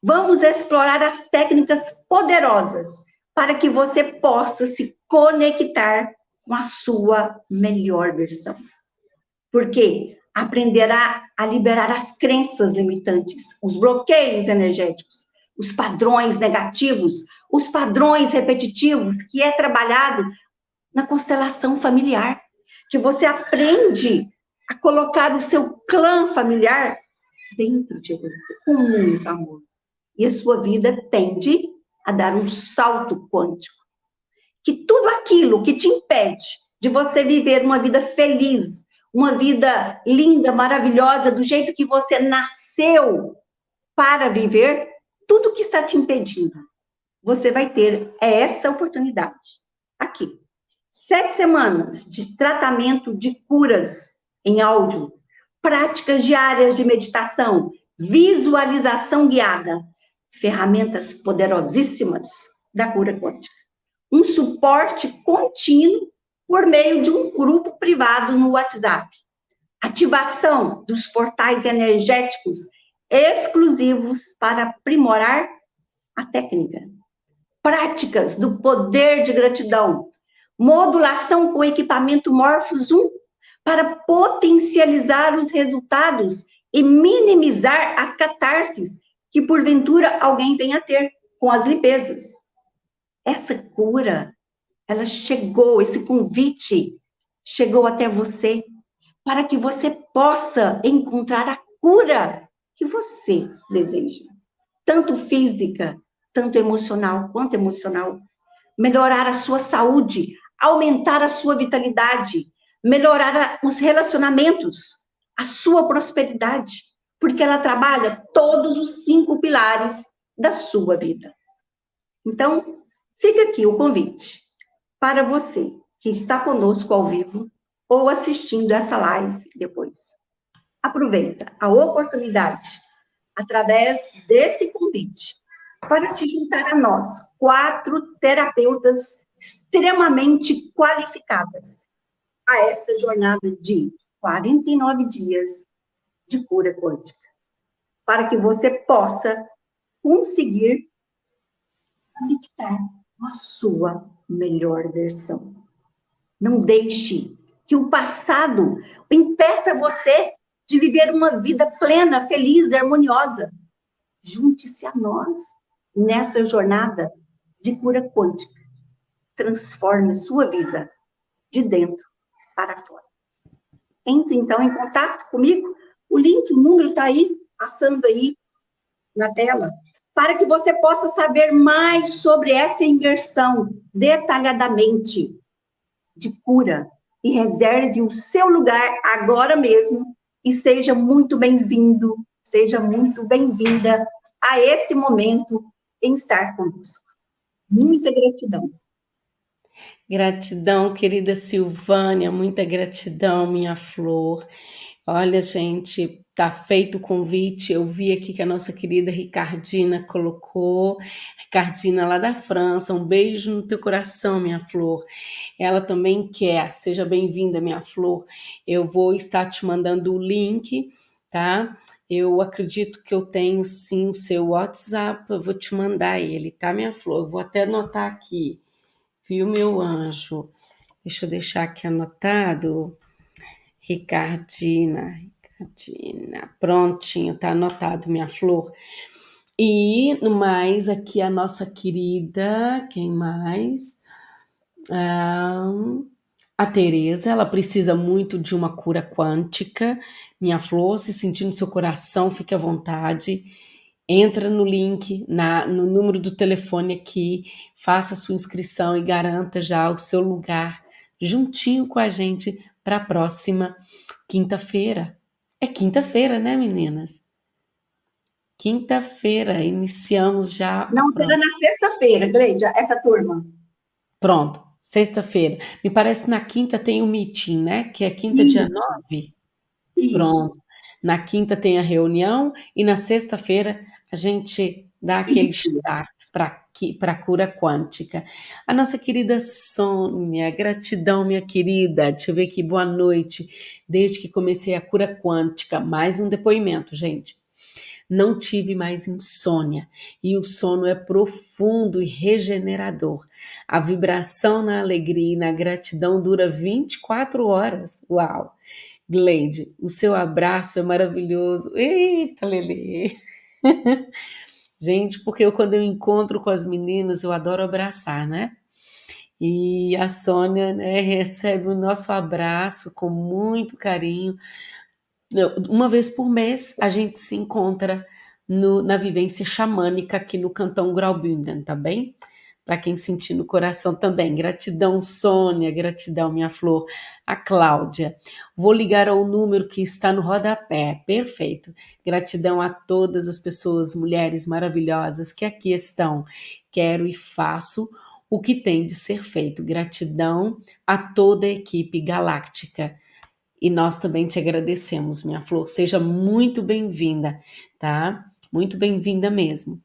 vamos explorar as técnicas poderosas para que você possa se conectar com a sua melhor versão. Porque aprenderá a liberar as crenças limitantes, os bloqueios energéticos, os padrões negativos, os padrões repetitivos, que é trabalhado na constelação familiar, que você aprende a colocar o seu clã familiar dentro de você, com muito amor. E a sua vida tende a dar um salto quântico. Que tudo aquilo que te impede de você viver uma vida feliz, uma vida linda, maravilhosa, do jeito que você nasceu para viver, tudo que está te impedindo, você vai ter essa oportunidade aqui. Sete semanas de tratamento de curas em áudio, práticas diárias de meditação, visualização guiada, ferramentas poderosíssimas da cura quântica. Um suporte contínuo por meio de um grupo privado no WhatsApp. Ativação dos portais energéticos exclusivos para aprimorar a técnica. Práticas do poder de gratidão. Modulação com equipamento Morphos 1 para potencializar os resultados e minimizar as catarses que porventura alguém venha a ter com as limpezas. Essa cura ela chegou, esse convite chegou até você para que você possa encontrar a cura que você deseja, tanto física, tanto emocional quanto emocional. Melhorar a sua saúde, aumentar a sua vitalidade, melhorar os relacionamentos, a sua prosperidade, porque ela trabalha todos os cinco pilares da sua vida. Então, fica aqui o convite para você que está conosco ao vivo ou assistindo essa live depois. Aproveita a oportunidade, através desse convite, para se juntar a nós, quatro terapeutas extremamente qualificadas, a essa jornada de 49 dias de cura quântica, para que você possa conseguir conectar com a sua melhor versão. Não deixe que o passado impeça você de viver uma vida plena, feliz, harmoniosa. Junte-se a nós nessa jornada de cura quântica. Transforme sua vida de dentro para fora. Entre então em contato comigo. O link, o número está aí, passando aí na tela para que você possa saber mais sobre essa inversão detalhadamente de cura e reserve o seu lugar agora mesmo e seja muito bem-vindo, seja muito bem-vinda a esse momento em estar conosco. Muita gratidão. Gratidão, querida Silvânia, muita gratidão, minha flor. Olha, gente, tá feito o convite. Eu vi aqui que a nossa querida Ricardina colocou. Ricardina lá da França, um beijo no teu coração, minha flor. Ela também quer. Seja bem-vinda, minha flor. Eu vou estar te mandando o link, tá? Eu acredito que eu tenho sim o seu WhatsApp. Eu vou te mandar ele, tá, minha flor? Eu vou até anotar aqui. Viu, meu anjo? Deixa eu deixar aqui anotado. Ricardina, Ricardina, prontinho, tá anotado, minha flor. E no mais, aqui a nossa querida, quem mais? Ah, a Tereza, ela precisa muito de uma cura quântica. Minha flor, se sentir no seu coração, fique à vontade. Entra no link, na, no número do telefone aqui, faça sua inscrição e garanta já o seu lugar juntinho com a gente para a próxima quinta-feira. É quinta-feira, né, meninas? Quinta-feira, iniciamos já. Não, será na sexta-feira, Gleide, essa turma. Pronto, sexta-feira. Me parece que na quinta tem o meeting, né? Que é quinta, Isso. dia 9. Isso. Pronto. Na quinta tem a reunião e na sexta-feira a gente dá aquele start para a cura quântica. A nossa querida Sônia, gratidão, minha querida. Deixa eu ver aqui, boa noite. Desde que comecei a cura quântica, mais um depoimento, gente não tive mais insônia e o sono é profundo e regenerador. A vibração na alegria e na gratidão dura 24 horas. Uau! Gleide, o seu abraço é maravilhoso. Eita, Lele! Gente, porque eu, quando eu encontro com as meninas, eu adoro abraçar, né? E a Sônia né, recebe o nosso abraço com muito carinho uma vez por mês a gente se encontra no, na vivência xamânica aqui no Cantão Graubünden, tá bem? Para quem sentir no coração também. Gratidão, Sônia, gratidão, minha flor. A Cláudia. Vou ligar ao número que está no rodapé. Perfeito. Gratidão a todas as pessoas, mulheres maravilhosas que aqui estão. Quero e faço o que tem de ser feito. Gratidão a toda a equipe galáctica. E nós também te agradecemos, minha flor. Seja muito bem-vinda, tá? Muito bem-vinda mesmo.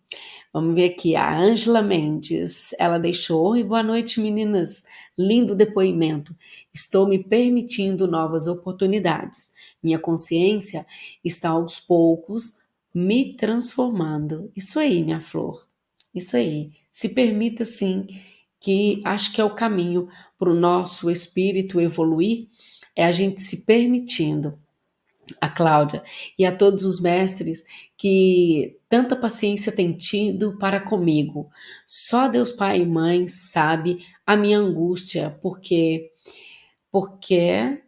Vamos ver aqui, a Ângela Mendes, ela deixou, e boa noite, meninas. Lindo depoimento. Estou me permitindo novas oportunidades. Minha consciência está aos poucos me transformando. Isso aí, minha flor. Isso aí. Se permita sim, que acho que é o caminho para o nosso espírito evoluir é a gente se permitindo, a Cláudia e a todos os mestres que tanta paciência têm tido para comigo. Só Deus Pai e Mãe sabe a minha angústia, porque porque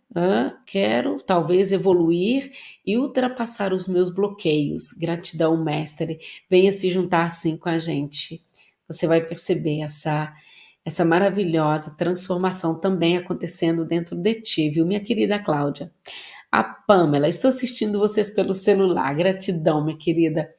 quero talvez evoluir e ultrapassar os meus bloqueios. Gratidão, mestre. Venha se juntar assim com a gente. Você vai perceber essa essa maravilhosa transformação também acontecendo dentro de ti, viu, minha querida Cláudia? A Pamela, estou assistindo vocês pelo celular. Gratidão, minha querida,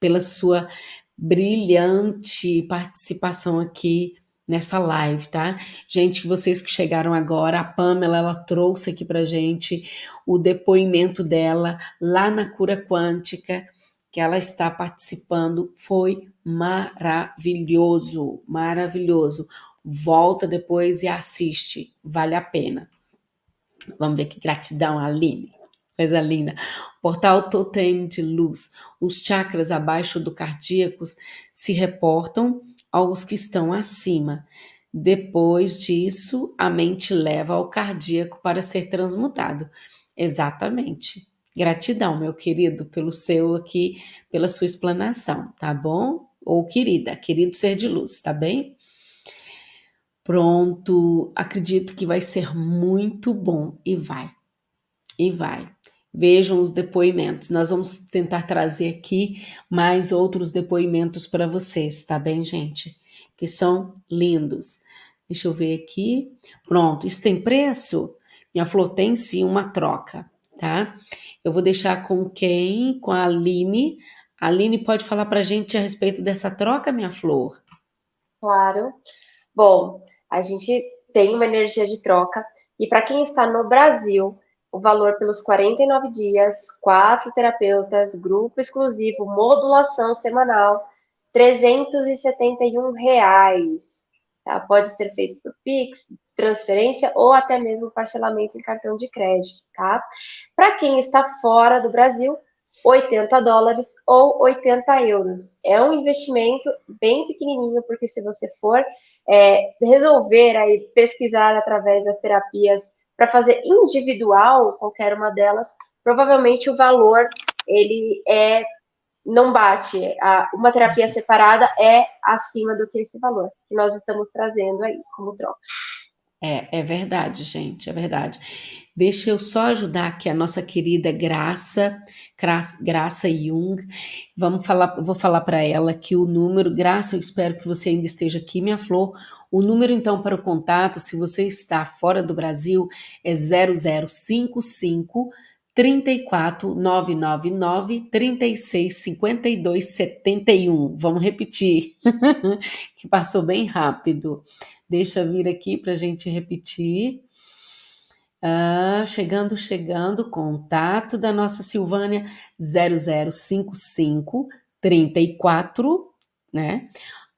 pela sua brilhante participação aqui nessa live, tá? Gente, vocês que chegaram agora, a Pamela, ela trouxe aqui pra gente o depoimento dela lá na Cura Quântica, que ela está participando, foi maravilhoso, maravilhoso. Volta depois e assiste, vale a pena. Vamos ver que gratidão, Aline. Coisa linda. Portal Totem de Luz. Os chakras abaixo do cardíacos se reportam aos que estão acima. Depois disso, a mente leva ao cardíaco para ser transmutado. Exatamente. Gratidão, meu querido, pelo seu aqui, pela sua explanação, tá bom? Ou querida, querido ser de luz, tá bem? Pronto, acredito que vai ser muito bom e vai. E vai. Vejam os depoimentos. Nós vamos tentar trazer aqui mais outros depoimentos para vocês, tá bem, gente? Que são lindos. Deixa eu ver aqui. Pronto, isso tem preço? Minha flor tem sim uma troca, tá? Eu vou deixar com quem? Com a Aline. A Aline pode falar para a gente a respeito dessa troca, minha flor? Claro. Bom, a gente tem uma energia de troca. E para quem está no Brasil, o valor pelos 49 dias, quatro terapeutas, grupo exclusivo, modulação semanal, 371 reais. Tá? Pode ser feito por Pix, transferência ou até mesmo parcelamento em cartão de crédito, tá? Para quem está fora do Brasil, 80 dólares ou 80 euros. É um investimento bem pequenininho, porque se você for é, resolver aí pesquisar através das terapias para fazer individual qualquer uma delas, provavelmente o valor ele é não bate. A, uma terapia separada é acima do que esse valor que nós estamos trazendo aí como troca. É, é verdade, gente, é verdade. Deixa eu só ajudar aqui a nossa querida Graça, Graça Jung. Vamos falar, vou falar para ela que o número, Graça, eu espero que você ainda esteja aqui, minha flor. O número então para o contato, se você está fora do Brasil, é 0055 34 999 36 52 71. Vamos repetir, que passou bem rápido. Deixa vir aqui para a gente repetir. Ah, chegando, chegando, contato da nossa Silvânia 0055 34, né?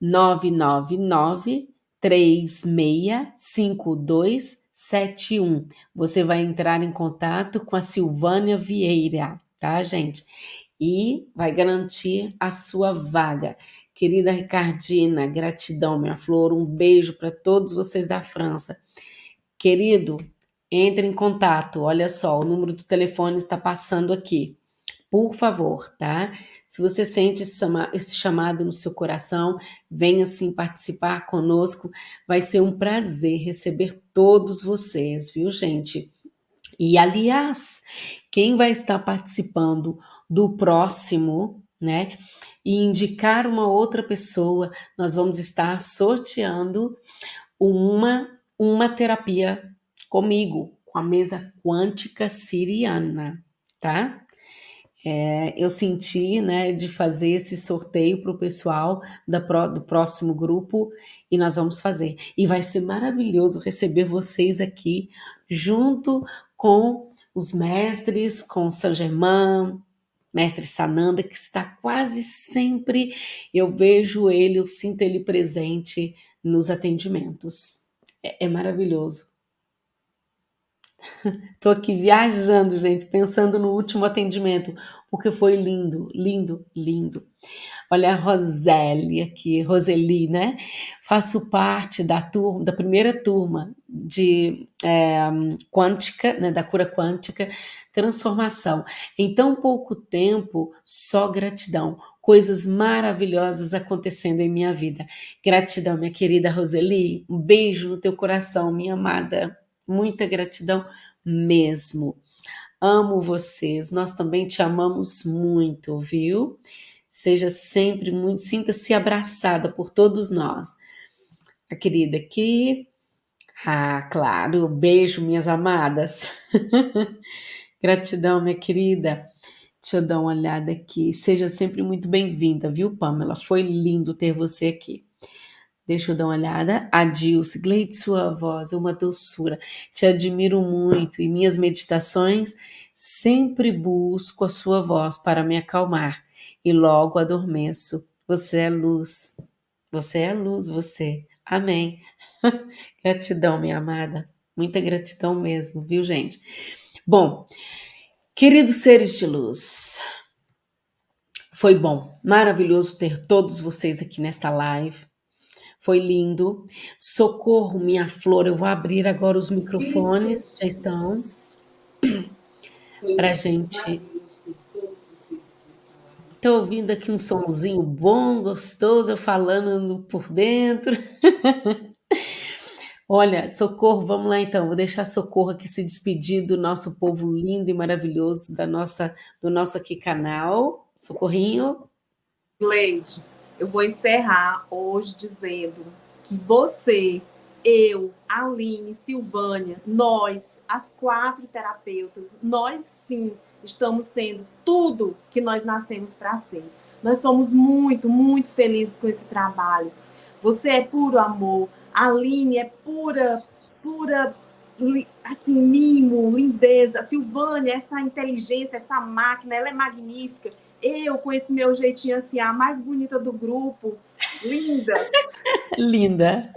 999 365271. Você vai entrar em contato com a Silvânia Vieira, tá, gente? E vai garantir a sua vaga. Querida Ricardina, gratidão, minha flor. Um beijo para todos vocês da França. Querido, entre em contato. Olha só, o número do telefone está passando aqui. Por favor, tá? Se você sente esse chamado no seu coração, venha sim participar conosco. Vai ser um prazer receber todos vocês, viu, gente? E aliás, quem vai estar participando do próximo, né? E indicar uma outra pessoa, nós vamos estar sorteando uma uma terapia comigo, com a mesa quântica siriana, tá? É, eu senti, né, de fazer esse sorteio para o pessoal da, do próximo grupo e nós vamos fazer. E vai ser maravilhoso receber vocês aqui junto com os mestres, com Saint Germain, mestre Sananda, que está quase sempre, eu vejo ele, eu sinto ele presente nos atendimentos. é, é maravilhoso. Estou aqui viajando, gente, pensando no último atendimento, porque foi lindo, lindo, lindo. Olha a Roseli aqui, Roseli, né? Faço parte da turma, da primeira turma de é, quântica, né, da cura quântica, transformação. Em tão pouco tempo, só gratidão. Coisas maravilhosas acontecendo em minha vida. Gratidão, minha querida Roseli. Um beijo no teu coração, minha amada. Muita gratidão mesmo. Amo vocês, nós também te amamos muito, viu? Seja sempre muito, sinta-se abraçada por todos nós. A querida aqui. Ah, claro, beijo, minhas amadas. Gratidão, minha querida. Deixa eu dar uma olhada aqui. Seja sempre muito bem-vinda, viu, Pamela? Foi lindo ter você aqui. Deixa eu dar uma olhada. Adilce, Gleide, sua voz é uma doçura. Te admiro muito e minhas meditações sempre busco a sua voz para me acalmar e logo adormeço. Você é luz. Você é luz, você. Amém. gratidão, minha amada. Muita gratidão mesmo, viu, gente? Bom, queridos seres de luz, foi bom, maravilhoso ter todos vocês aqui nesta live. Foi lindo. Socorro, minha flor. Eu vou abrir agora os microfones. Já estão. Para gente. Estou ouvindo aqui um sonzinho bom, gostoso, eu falando por dentro. Olha, Socorro, vamos lá então. Vou deixar Socorro aqui se despedir do nosso povo lindo e maravilhoso, da nossa, do nosso aqui canal. Socorrinho. Leide, eu vou encerrar hoje dizendo que você, eu, Aline, Silvânia, nós, as quatro terapeutas, nós sim estamos sendo tudo que nós nascemos para ser. Nós somos muito, muito felizes com esse trabalho. Você é puro amor, Aline é pura, pura, assim, mimo, lindeza. A Silvânia, essa inteligência, essa máquina, ela é magnífica eu com esse meu jeitinho assim, a mais bonita do grupo, linda. linda.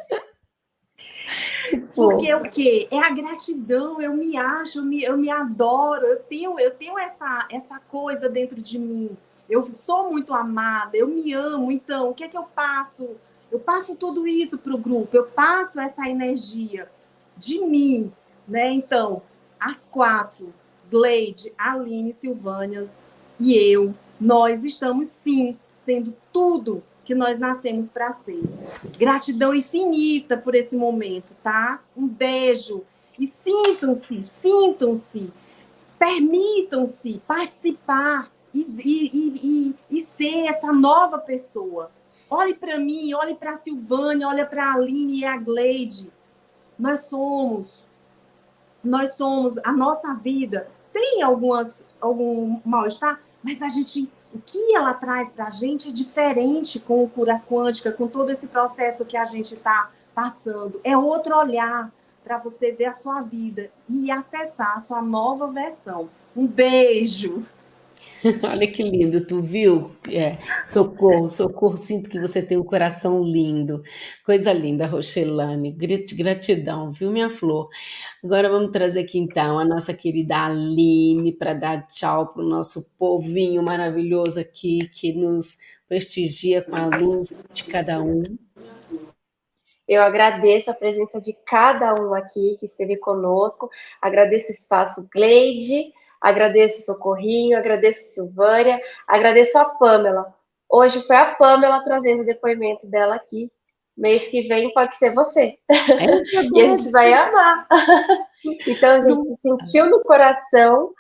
Porque o quê? É a gratidão, eu me acho, eu me, eu me adoro, eu tenho, eu tenho essa, essa coisa dentro de mim. Eu sou muito amada, eu me amo, então o que é que eu passo? Eu passo tudo isso para o grupo, eu passo essa energia de mim, né? Então, as quatro, Gleide, Aline, Silvânias e eu, nós estamos sim sendo tudo que nós nascemos para ser. Gratidão infinita por esse momento, tá? Um beijo. E sintam-se, sintam-se, permitam-se participar e, e, e, e, ser essa nova pessoa. Olhe para mim, olhe para a Silvânia, olhe para a Aline e a Gleide. Nós somos, nós somos, a nossa vida tem algumas, algum mal-estar, mas a gente o que ela traz para a gente é diferente com o cura quântica, com todo esse processo que a gente está passando. É outro olhar para você ver a sua vida e acessar a sua nova versão. Um beijo! Olha que lindo, tu viu? É, socorro, socorro, sinto que você tem um coração lindo. Coisa linda, Rochelane. Gratidão, viu, minha flor? Agora vamos trazer aqui então a nossa querida Aline para dar tchau para o nosso povinho maravilhoso aqui que nos prestigia com a luz de cada um. Eu agradeço a presença de cada um aqui que esteve conosco, agradeço o espaço Gleide, Agradeço Socorrinho, agradeço Silvânia, agradeço a Pamela. Hoje foi a Pamela trazendo o depoimento dela aqui. Mês que vem pode ser você. É e a gente vai amar. então a gente se sentiu no coração,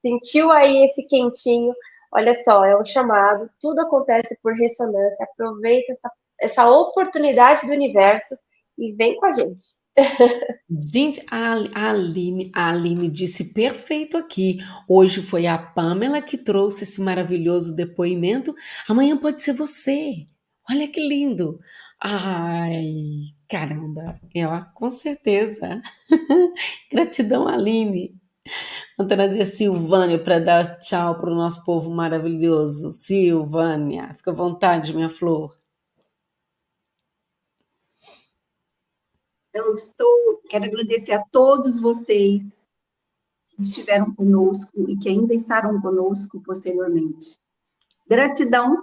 sentiu aí esse quentinho. Olha só, é um chamado, tudo acontece por ressonância. Aproveita essa, essa oportunidade do universo e vem com a gente. Gente, a Aline, a Aline disse perfeito aqui. Hoje foi a Pamela que trouxe esse maravilhoso depoimento. Amanhã pode ser você. Olha que lindo. Ai, caramba. Eu, com certeza. Gratidão, Aline. Vou trazer a Silvânia para dar tchau para o nosso povo maravilhoso. Silvânia, fica à vontade, minha flor. Então, estou, quero agradecer a todos vocês que estiveram conosco e que ainda estarão conosco posteriormente. Gratidão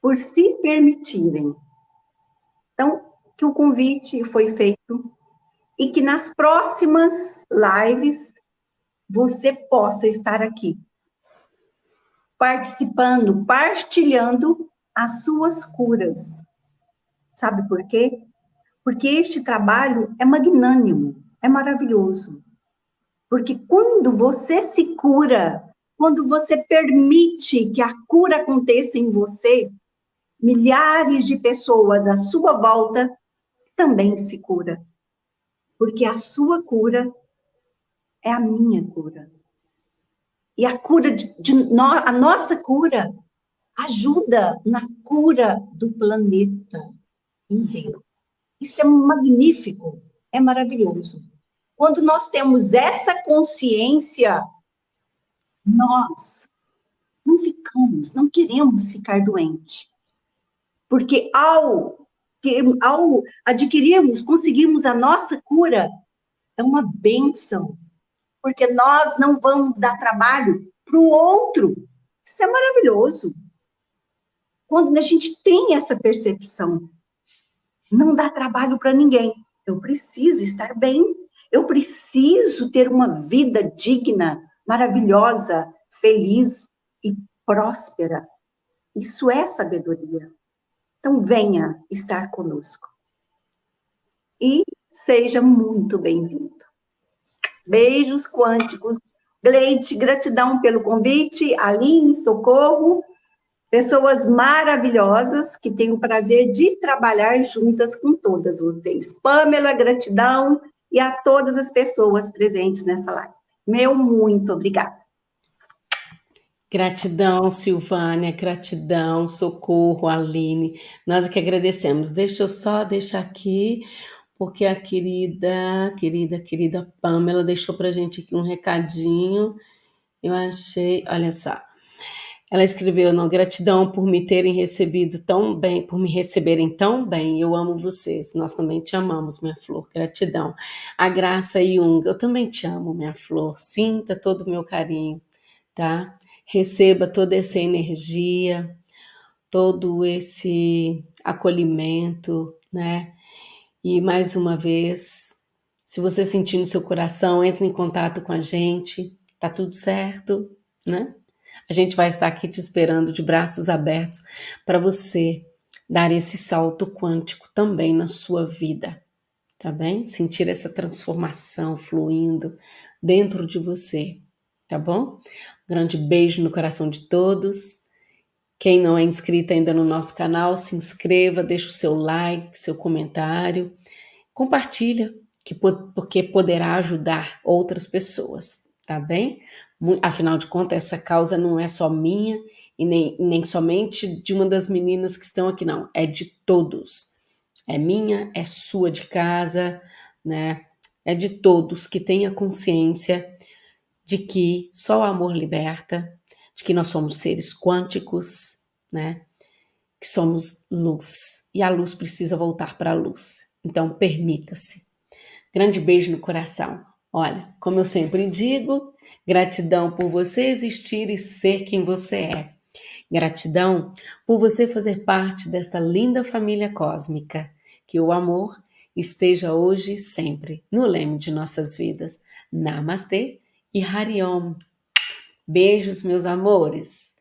por se permitirem. Então, que o convite foi feito e que nas próximas lives você possa estar aqui, participando, partilhando as suas curas. Sabe por quê? Porque este trabalho é magnânimo, é maravilhoso. Porque quando você se cura, quando você permite que a cura aconteça em você, milhares de pessoas à sua volta também se cura. Porque a sua cura é a minha cura. E a cura de, de no, a nossa cura ajuda na cura do planeta inteiro. Isso é magnífico, é maravilhoso. Quando nós temos essa consciência, nós não ficamos, não queremos ficar doente. Porque ao, ao adquirirmos, conseguirmos a nossa cura, é uma benção. Porque nós não vamos dar trabalho para o outro. Isso é maravilhoso. Quando a gente tem essa percepção não dá trabalho para ninguém. Eu preciso estar bem, eu preciso ter uma vida digna, maravilhosa, feliz e próspera. Isso é sabedoria. Então, venha estar conosco. E seja muito bem-vindo. Beijos quânticos. Gleite, gratidão pelo convite. Aline, socorro pessoas maravilhosas que tenho o prazer de trabalhar juntas com todas vocês. Pamela, gratidão e a todas as pessoas presentes nessa live. Meu muito obrigada. Gratidão, Silvânia, gratidão, socorro, Aline. Nós que agradecemos. Deixa eu só deixar aqui, porque a querida, querida, querida Pamela deixou para gente aqui um recadinho. Eu achei, olha só. Ela escreveu: "Não, gratidão por me terem recebido tão bem, por me receberem tão bem. Eu amo vocês. Nós também te amamos, minha flor. Gratidão. A Graça Jung, eu também te amo, minha flor. Sinta todo o meu carinho, tá? Receba toda essa energia, todo esse acolhimento, né? E mais uma vez, se você sentir no seu coração, entre em contato com a gente. Tá tudo certo, né? A gente vai estar aqui te esperando de braços abertos para você dar esse salto quântico também na sua vida, tá bem? Sentir essa transformação fluindo dentro de você, tá bom? Um grande beijo no coração de todos. Quem não é inscrito ainda no nosso canal, se inscreva, deixa o seu like, seu comentário, compartilha, que, porque poderá ajudar outras pessoas, tá bem? Afinal de contas, essa causa não é só minha e nem, nem somente de uma das meninas que estão aqui, não. É de todos. É minha, é sua de casa, né? É de todos que tenha consciência de que só o amor liberta, de que nós somos seres quânticos, né? Que somos luz. E a luz precisa voltar para a luz. Então, permita-se. Grande beijo no coração. Olha, como eu sempre digo, gratidão por você existir e ser quem você é. Gratidão por você fazer parte desta linda família cósmica. Que o amor esteja hoje e sempre no leme de nossas vidas. Namastê e Hariom. Beijos, meus amores.